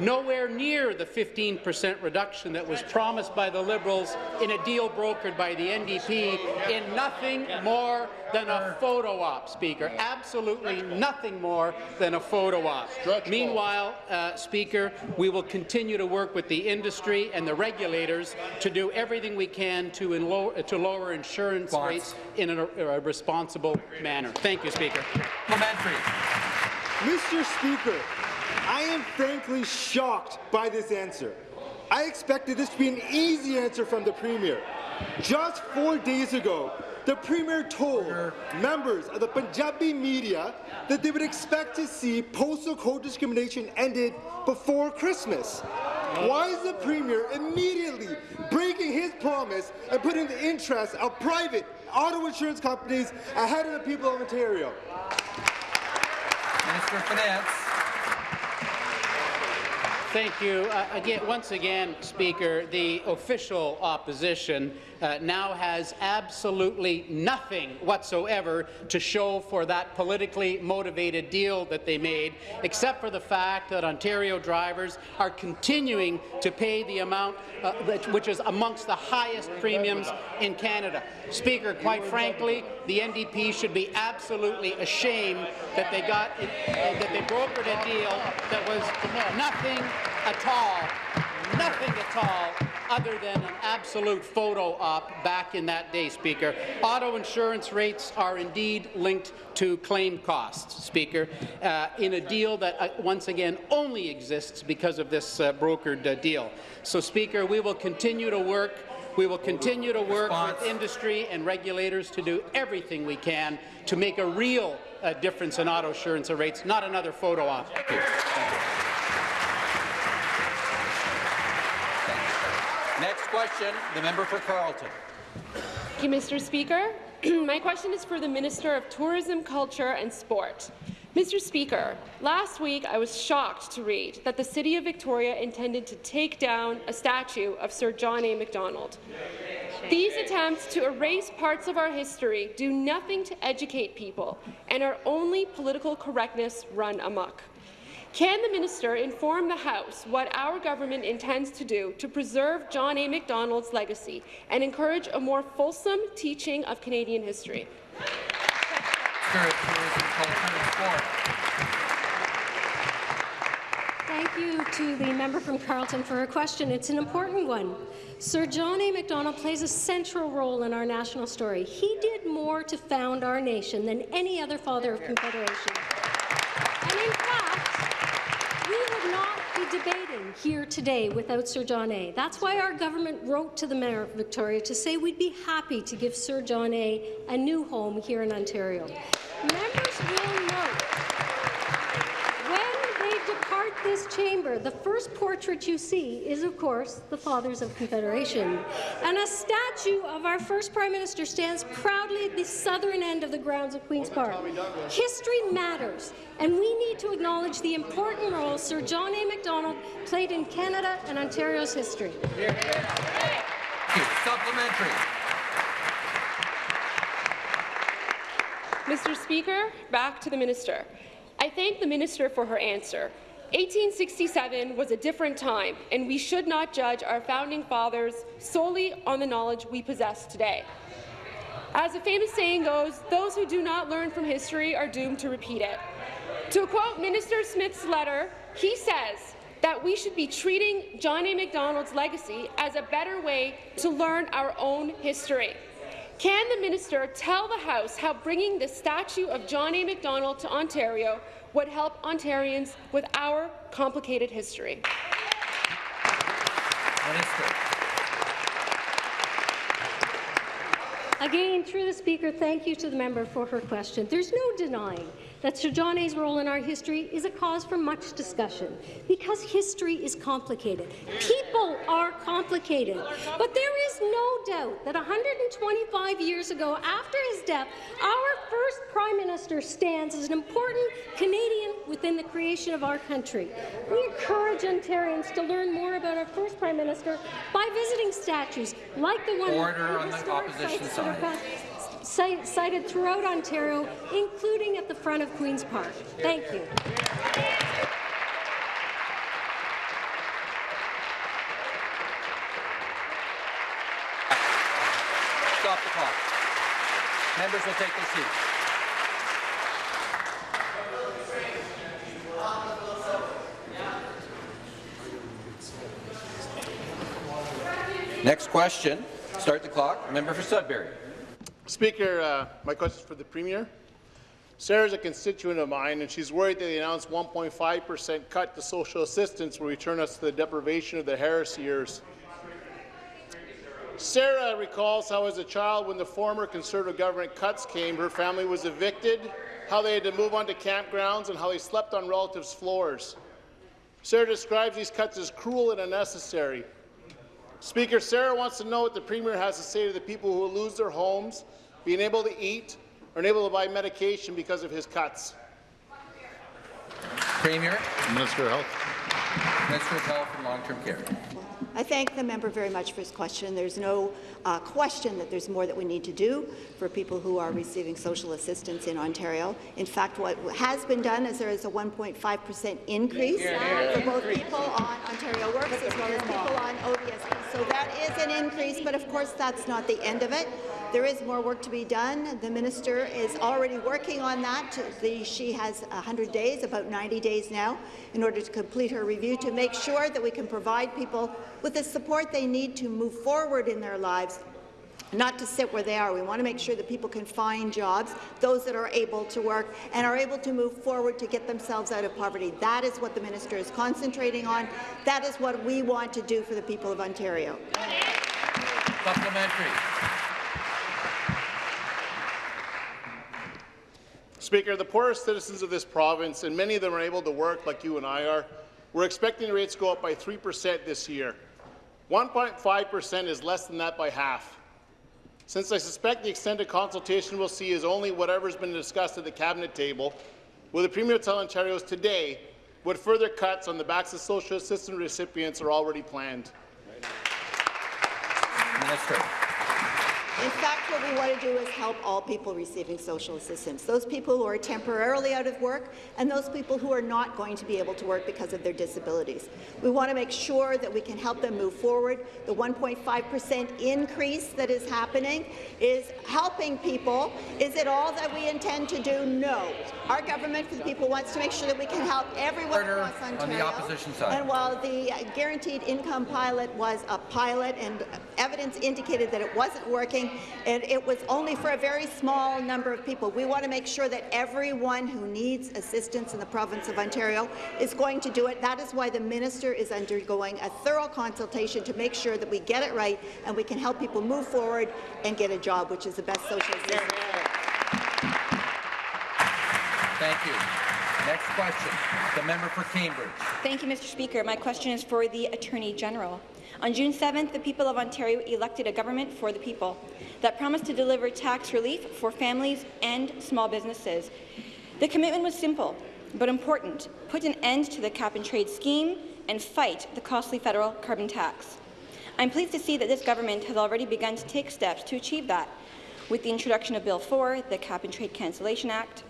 nowhere near the 15% reduction that was promised by the Liberals in a deal brokered by the NDP in nothing more than a photo op, Speaker. Absolutely nothing more than a photo op. Meanwhile, uh, Speaker, we will continue to work with the industry and the regulators to do everything we can to, to lower insurance rates in a, a responsible manner. Thank you, Speaker. Mr. Speaker, I am frankly shocked by this answer. I expected this to be an easy answer from the Premier. Just four days ago, the Premier told members of the Punjabi media that they would expect to see postal code discrimination ended before Christmas. Why is the Premier immediately breaking his promise and putting the interests of private auto insurance companies ahead of the people of Ontario? Minister of Finance. Thank you. Uh, again, once again, Speaker, the official opposition uh, now has absolutely nothing whatsoever to show for that politically motivated deal that they made, except for the fact that Ontario drivers are continuing to pay the amount uh, which is amongst the highest premiums in Canada. Speaker, quite frankly, the NDP should be absolutely ashamed that they got uh, that they brokered a deal that was nothing at all, nothing at all other than an absolute photo op back in that day, Speaker. Auto insurance rates are indeed linked to claim costs, Speaker, uh, in a deal that, uh, once again, only exists because of this uh, brokered uh, deal. So, Speaker, we will continue to work we will continue to work Response. with industry and regulators to do everything we can to make a real uh, difference in auto insurance rates, not another photo op. Thank you. Thank you. Next question, the member for Carleton. Thank you, Mr. Speaker. My question is for the Minister of Tourism, Culture and Sport. Mr. Speaker, last week I was shocked to read that the City of Victoria intended to take down a statue of Sir John A. Macdonald. These attempts to erase parts of our history do nothing to educate people and are only political correctness run amok. Can the minister inform the House what our government intends to do to preserve John A. Macdonald's legacy and encourage a more fulsome teaching of Canadian history? Thank you to the member from Carleton for her question. It's an important one. Sir John A. Macdonald plays a central role in our national story. He did more to found our nation than any other father of Confederation. And in fact, we would not be debating here today without Sir John A. That's why our government wrote to the Mayor of Victoria to say we'd be happy to give Sir John A. a new home here in Ontario. Members will note when they depart this chamber, the first portrait you see is, of course, the Fathers of Confederation. And a statue of our first Prime Minister stands proudly at the southern end of the grounds of Queen's Park. History matters, and we need to acknowledge the important role Sir John A. Macdonald played in Canada and Ontario's history. Supplementary. Mr. Speaker, back to the minister. I thank the minister for her answer. 1867 was a different time, and we should not judge our founding fathers solely on the knowledge we possess today. As a famous saying goes, those who do not learn from history are doomed to repeat it. To quote Minister Smith's letter, he says that we should be treating John A. Macdonald's legacy as a better way to learn our own history. Can the minister tell the House how bringing the statue of John A. Macdonald to Ontario would help Ontarians with our complicated history? Minister. Again, through the Speaker, thank you to the member for her question. There's no denying that Sir John A.'s role in our history is a cause for much discussion because history is complicated. People are complicated. But there is no doubt that 125 years ago, after his death, our first Prime Minister stands as an important Canadian within the creation of our country. We encourage Ontarians to learn more about our first Prime Minister by visiting statues like the one Order on the opposition sites that are side. Cite- cited throughout Ontario, including at the front of Queen's Park. Thank you. Stop the clock. Members will take their seats. Next question. Start the clock. Member for Sudbury. Speaker, uh, my question is for the Premier. Sarah's a constituent of mine, and she's worried that the announced 1.5 per cent cut to social assistance will return us to the deprivation of the Harris years. Sarah recalls how, as a child, when the former Conservative government cuts came, her family was evicted, how they had to move on to campgrounds, and how they slept on relatives' floors. Sarah describes these cuts as cruel and unnecessary. Speaker, Sarah wants to know what the Premier has to say to the people who will lose their homes, being able to eat, or unable to buy medication because of his cuts. Premier. Minister of Health. Minister of Health and Long-Term Care. I thank the member very much for his question. There's no uh, question that there's more that we need to do for people who are receiving social assistance in Ontario. In fact, what has been done is there is a 1.5 percent increase for both people on Ontario Works as well as people on ODSP. So that is an increase, but of course that's not the end of it. There is more work to be done. The minister is already working on that. The, she has 100 days, about 90 days now, in order to complete her review to make sure that we can provide people with the support they need to move forward in their lives not to sit where they are. We want to make sure that people can find jobs, those that are able to work, and are able to move forward to get themselves out of poverty. That is what the minister is concentrating on. That is what we want to do for the people of Ontario. Supplementary. Speaker, the poorest citizens of this province, and many of them are able to work like you and I are, we're expecting rates to go up by 3 percent this year. 1.5 percent is less than that by half. Since I suspect the extended consultation we'll see is only whatever's been discussed at the Cabinet table, will the Premier tell Ontarians today what further cuts on the backs of social assistance recipients are already planned? Minister. In fact, what we want to do is help all people receiving social assistance, those people who are temporarily out of work and those people who are not going to be able to work because of their disabilities. We want to make sure that we can help them move forward. The 1.5% increase that is happening is helping people. Is it all that we intend to do? No. Our government for the people wants to make sure that we can help everyone Order across Ontario. on the opposition side. And while the uh, guaranteed income pilot was a pilot and evidence indicated that it wasn't working, and it was only for a very small number of people. We want to make sure that everyone who needs assistance in the province of Ontario is going to do it. That is why the minister is undergoing a thorough consultation to make sure that we get it right and we can help people move forward and get a job, which is the best social assistance. Thank you. Next question, the member for Cambridge. Thank you, Mr. Speaker. My question is for the Attorney General. On June 7th, the people of Ontario elected a government for the people that promised to deliver tax relief for families and small businesses. The commitment was simple but important. Put an end to the cap-and-trade scheme and fight the costly federal carbon tax. I'm pleased to see that this government has already begun to take steps to achieve that, with the introduction of Bill 4, the Cap-and-Trade Cancellation Act,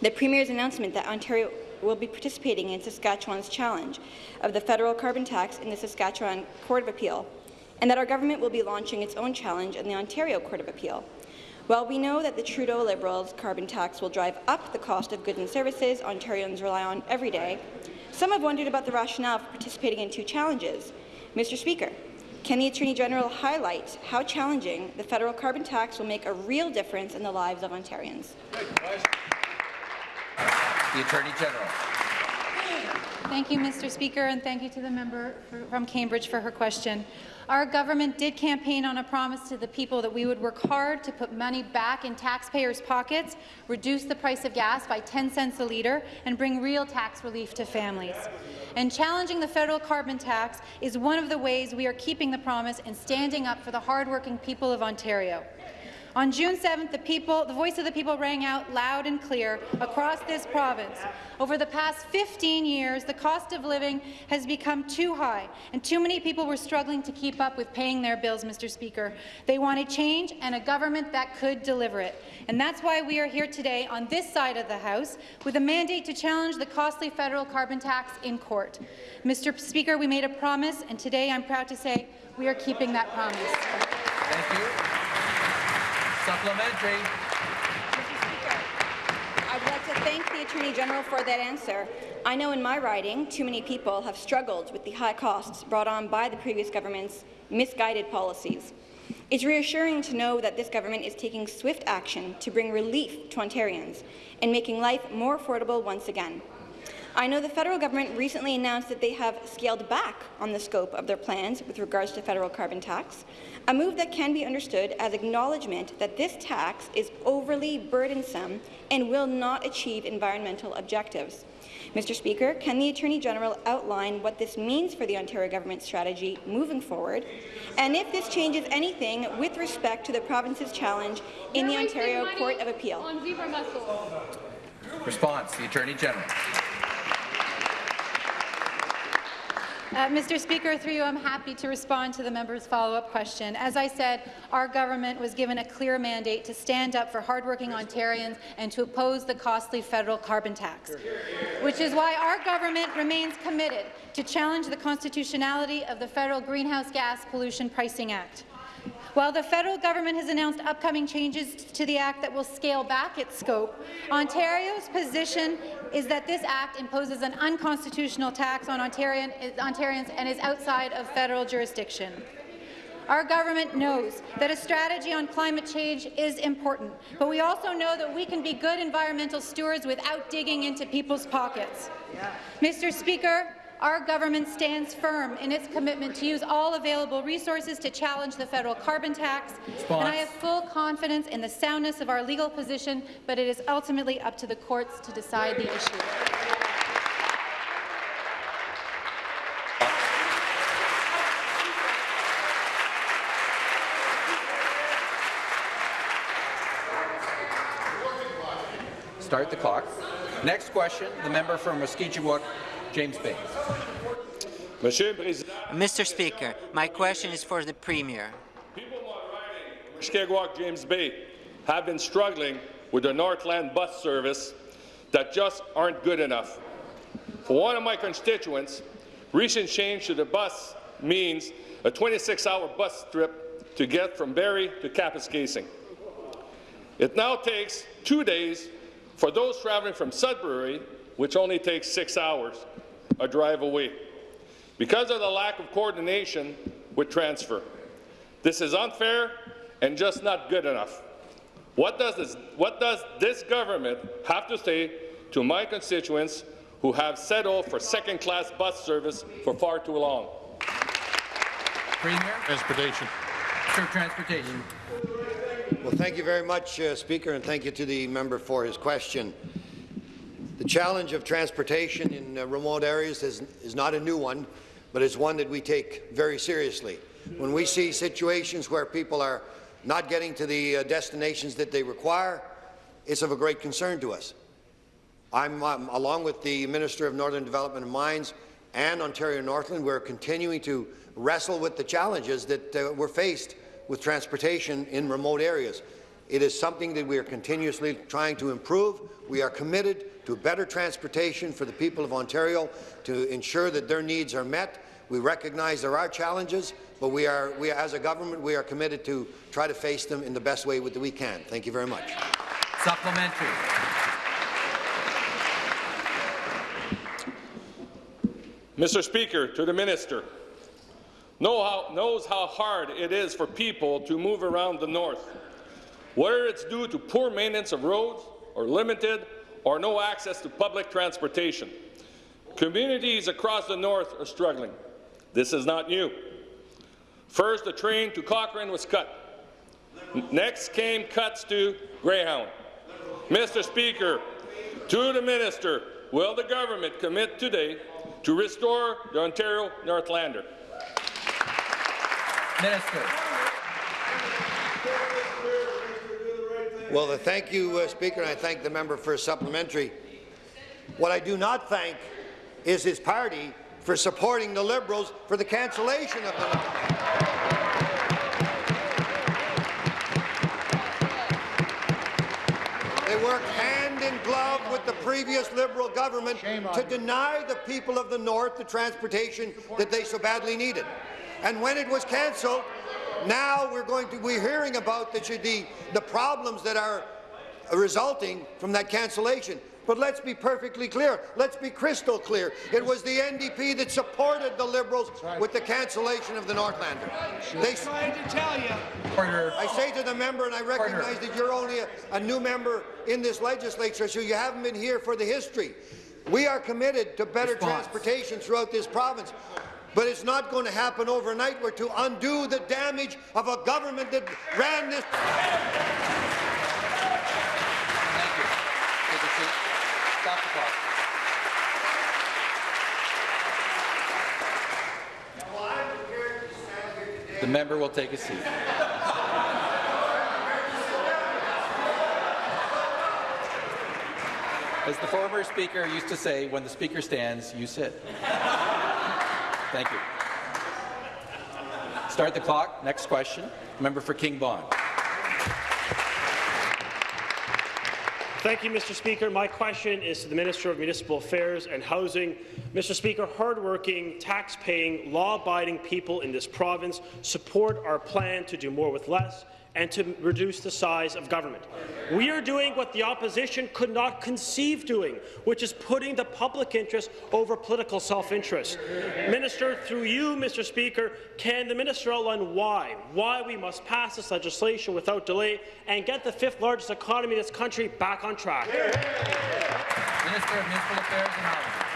the Premier's announcement that Ontario will be participating in Saskatchewan's challenge of the federal carbon tax in the Saskatchewan Court of Appeal, and that our government will be launching its own challenge in the Ontario Court of Appeal. While we know that the Trudeau Liberals' carbon tax will drive up the cost of goods and services Ontarians rely on every day, some have wondered about the rationale for participating in two challenges. Mr. Speaker, can the Attorney General highlight how challenging the federal carbon tax will make a real difference in the lives of Ontarians? The Attorney General. Thank you, Mr. Speaker, and thank you to the member from Cambridge for her question. Our government did campaign on a promise to the people that we would work hard to put money back in taxpayers' pockets, reduce the price of gas by 10 cents a litre, and bring real tax relief to families. And challenging the federal carbon tax is one of the ways we are keeping the promise and standing up for the hardworking people of Ontario. On June 7th, the, people, the voice of the people rang out loud and clear across this province. Over the past 15 years, the cost of living has become too high, and too many people were struggling to keep up with paying their bills, Mr. Speaker. They wanted change and a government that could deliver it. And that's why we are here today on this side of the House with a mandate to challenge the costly federal carbon tax in court. Mr. Speaker, we made a promise, and today I'm proud to say we are keeping that promise. Thank you. Supplementary. I would like to thank the Attorney General for that answer. I know in my riding, too many people have struggled with the high costs brought on by the previous government's misguided policies. It's reassuring to know that this government is taking swift action to bring relief to Ontarians and making life more affordable once again. I know the federal government recently announced that they have scaled back on the scope of their plans with regards to federal carbon tax, a move that can be understood as acknowledgement that this tax is overly burdensome and will not achieve environmental objectives. Mr. Speaker, can the Attorney General outline what this means for the Ontario government's strategy moving forward, and if this changes anything with respect to the province's challenge in the Ontario Court of Appeal? Response, the Attorney General. Uh, Mr. Speaker, through you, I'm happy to respond to the member's follow-up question. As I said, our government was given a clear mandate to stand up for hardworking Ontarians and to oppose the costly federal carbon tax, which is why our government remains committed to challenge the constitutionality of the Federal Greenhouse Gas Pollution Pricing Act. While the federal government has announced upcoming changes to the Act that will scale back its scope, Ontario's position is that this Act imposes an unconstitutional tax on Ontarian, Ontarians and is outside of federal jurisdiction. Our government knows that a strategy on climate change is important, but we also know that we can be good environmental stewards without digging into people's pockets. Yeah. Mr. Speaker, our government stands firm in its commitment to use all available resources to challenge the federal carbon tax, Response. and I have full confidence in the soundness of our legal position, but it is ultimately up to the courts to decide the issue. Start the clock. Next question, the member from Mushkegowuk, James Bay. Mr. Speaker, my question is for the Premier. People Mushkegowuk-James Bay have been struggling with the Northland bus service that just aren't good enough. For one of my constituents, recent change to the bus means a 26-hour bus trip to get from Barrie to Kapuskasing. It now takes two days for those traveling from Sudbury, which only takes six hours, a drive away, because of the lack of coordination with transfer. This is unfair and just not good enough. What does this, what does this government have to say to my constituents who have settled for second-class bus service for far too long? Premier. Transportation. Sir, Transportation. Well, thank you very much, uh, Speaker, and thank you to the member for his question. The challenge of transportation in uh, remote areas is, is not a new one, but it's one that we take very seriously. When we see situations where people are not getting to the uh, destinations that they require, it's of a great concern to us. I'm, um, along with the Minister of Northern Development and Mines and Ontario Northland, we're continuing to wrestle with the challenges that uh, we're faced with transportation in remote areas. It is something that we are continuously trying to improve. We are committed to better transportation for the people of Ontario to ensure that their needs are met. We recognize there are challenges, but we are, we, as a government, we are committed to try to face them in the best way that we can. Thank you very much. Supplementary. Mr. Speaker, to the minister, know how, knows how hard it is for people to move around the north, whether it's due to poor maintenance of roads or limited or no access to public transportation. Communities across the north are struggling. This is not new. First, the train to Cochrane was cut. Next came cuts to Greyhound. Mr. Speaker, to the minister, will the government commit today to restore the Ontario Northlander? Minister. Well, thank you, uh, Speaker, and I thank the member for a supplementary. What I do not thank is his party for supporting the Liberals for the cancellation of the They worked hand in glove with the previous Liberal government to deny the people of the North the transportation that they so badly needed. And when it was cancelled, now we're going to we're hearing about the, the, the problems that are resulting from that cancellation. But let's be perfectly clear. Let's be crystal clear. It was the NDP that supported the Liberals with the cancellation of the Northlander. They trying to tell you. I say to the member, and I recognize that you're only a, a new member in this legislature, so you haven't been here for the history. We are committed to better Response. transportation throughout this province. But it's not going to happen overnight. We're to undo the damage of a government that ran this. Take a seat. Stop the clock. The member will take a seat. As the former speaker used to say, when the speaker stands, you sit. Thank you. Start the clock. Next question. Member for King Vaughan. Thank you, Mr. Speaker. My question is to the Minister of Municipal Affairs and Housing. Mr. Speaker, hardworking, tax-paying, law-abiding people in this province support our plan to do more with less and to reduce the size of government. We are doing what the opposition could not conceive doing, which is putting the public interest over political self-interest. Minister, through you, Mr. Speaker, can the minister outline why, why we must pass this legislation without delay and get the fifth largest economy in this country back on track? Minister of Municipal Affairs and Housing.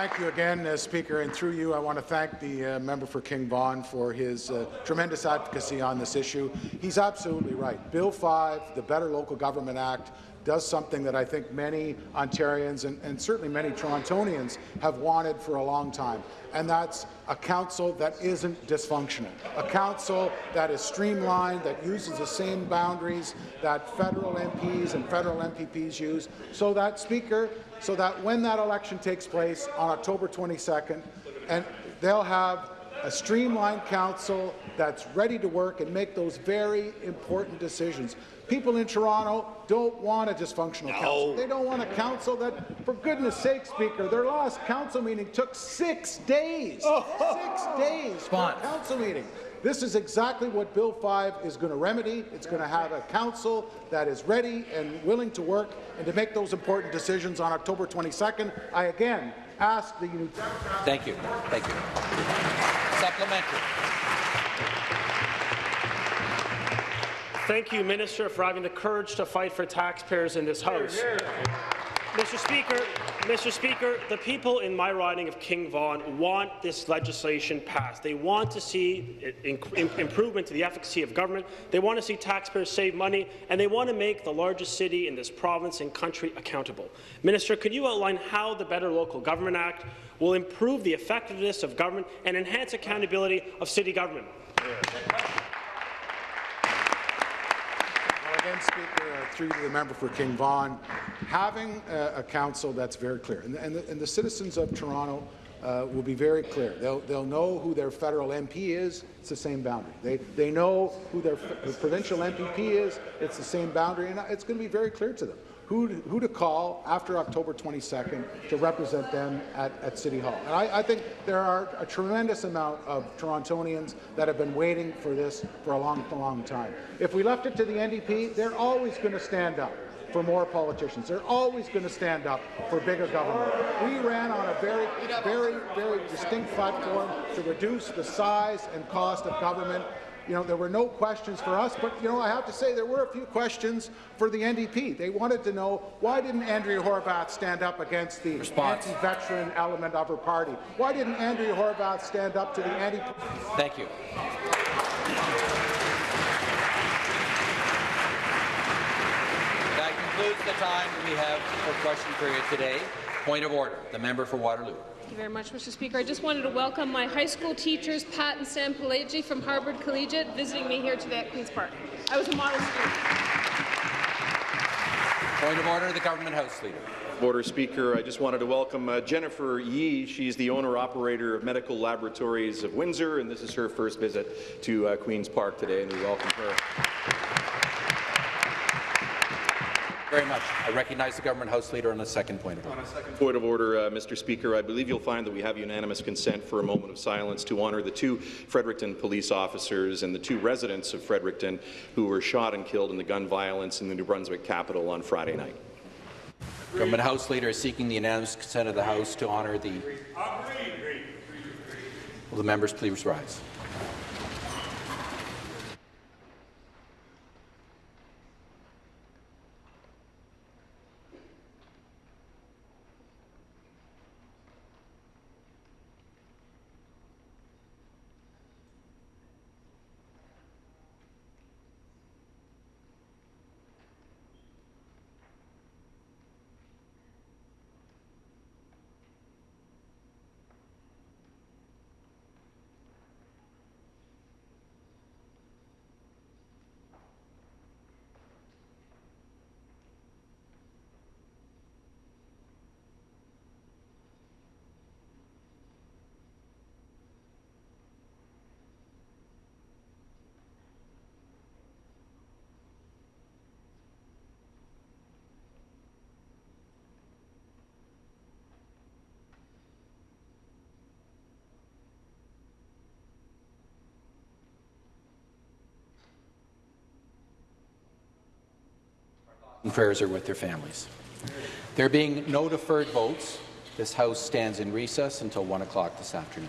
Thank you again, uh, Speaker, and through you, I want to thank the uh, member for King Vaughan for his uh, tremendous advocacy on this issue. He's absolutely right. Bill 5, the Better Local Government Act, does something that I think many Ontarians and, and certainly many Torontonians have wanted for a long time, and that's a council that isn't dysfunctional, a council that is streamlined, that uses the same boundaries that federal MPs and federal MPPs use, so that, Speaker, so that when that election takes place on October 22nd, and they'll have a streamlined council that's ready to work and make those very important decisions. People in Toronto don't want a dysfunctional council. They don't want a council that, for goodness sake, Speaker, their last council meeting took six days. Oh. Six days for a council meeting. This is exactly what Bill 5 is going to remedy. It's going to have a council that is ready and willing to work and to make those important decisions on October 22nd. I again ask the New Thank you. Thank you. Supplementary. Thank you, Minister, for having the courage to fight for taxpayers in this House. Mr. Speaker, Mr. Speaker, the people in my riding of King Vaughan want this legislation passed. They want to see improvement to the efficacy of government. They want to see taxpayers save money, and they want to make the largest city in this province and country accountable. Minister, could you outline how the Better Local Government Act will improve the effectiveness of government and enhance accountability of city government? Speaker, uh, through the member for King Vaughan, having a, a council that's very clear, and, and, the, and the citizens of Toronto uh, will be very clear. They'll, they'll know who their federal MP is. It's the same boundary. They, they know who their provincial MPP is. It's the same boundary, and it's going to be very clear to them who to, who to call after October 22nd to represent them at, at City Hall. And I, I, think there are a tremendous amount of Torontonians that have been waiting for this for a long, long time. If we left it to the NDP, they're always going to stand up for more politicians. They're always going to stand up for bigger government. We ran on a very, very, very distinct platform to reduce the size and cost of government you know, there were no questions for us, but, you know, I have to say there were a few questions for the NDP. They wanted to know why didn't Andrea Horwath stand up against the anti-veteran element of her party? Why didn't Andrea Horwath stand up to the anti... Thank you. That concludes the time we have for question period today. Point of order. The member for Waterloo. Thank you very much, Mr. Speaker. I just wanted to welcome my high school teachers, Pat and Sam Pelagi from Harvard Collegiate, visiting me here today at Queen's Park. I was a model student. Point of order, the government house leader. Order, Speaker. I just wanted to welcome uh, Jennifer Yee. She's the owner-operator of Medical Laboratories of Windsor, and this is her first visit to uh, Queen's Park today, and we welcome her. Very much. I recognize the government House Leader on the second point of order. On a second point of order, uh, Mr. Speaker, I believe you'll find that we have unanimous consent for a moment of silence to honour the two Fredericton police officers and the two residents of Fredericton who were shot and killed in the gun violence in the New Brunswick capital on Friday night. Government House Leader is seeking the unanimous consent of the House to honour the... Agreed. Will the members please rise? And prayers are with their families. There being no deferred votes, this House stands in recess until 1 o'clock this afternoon.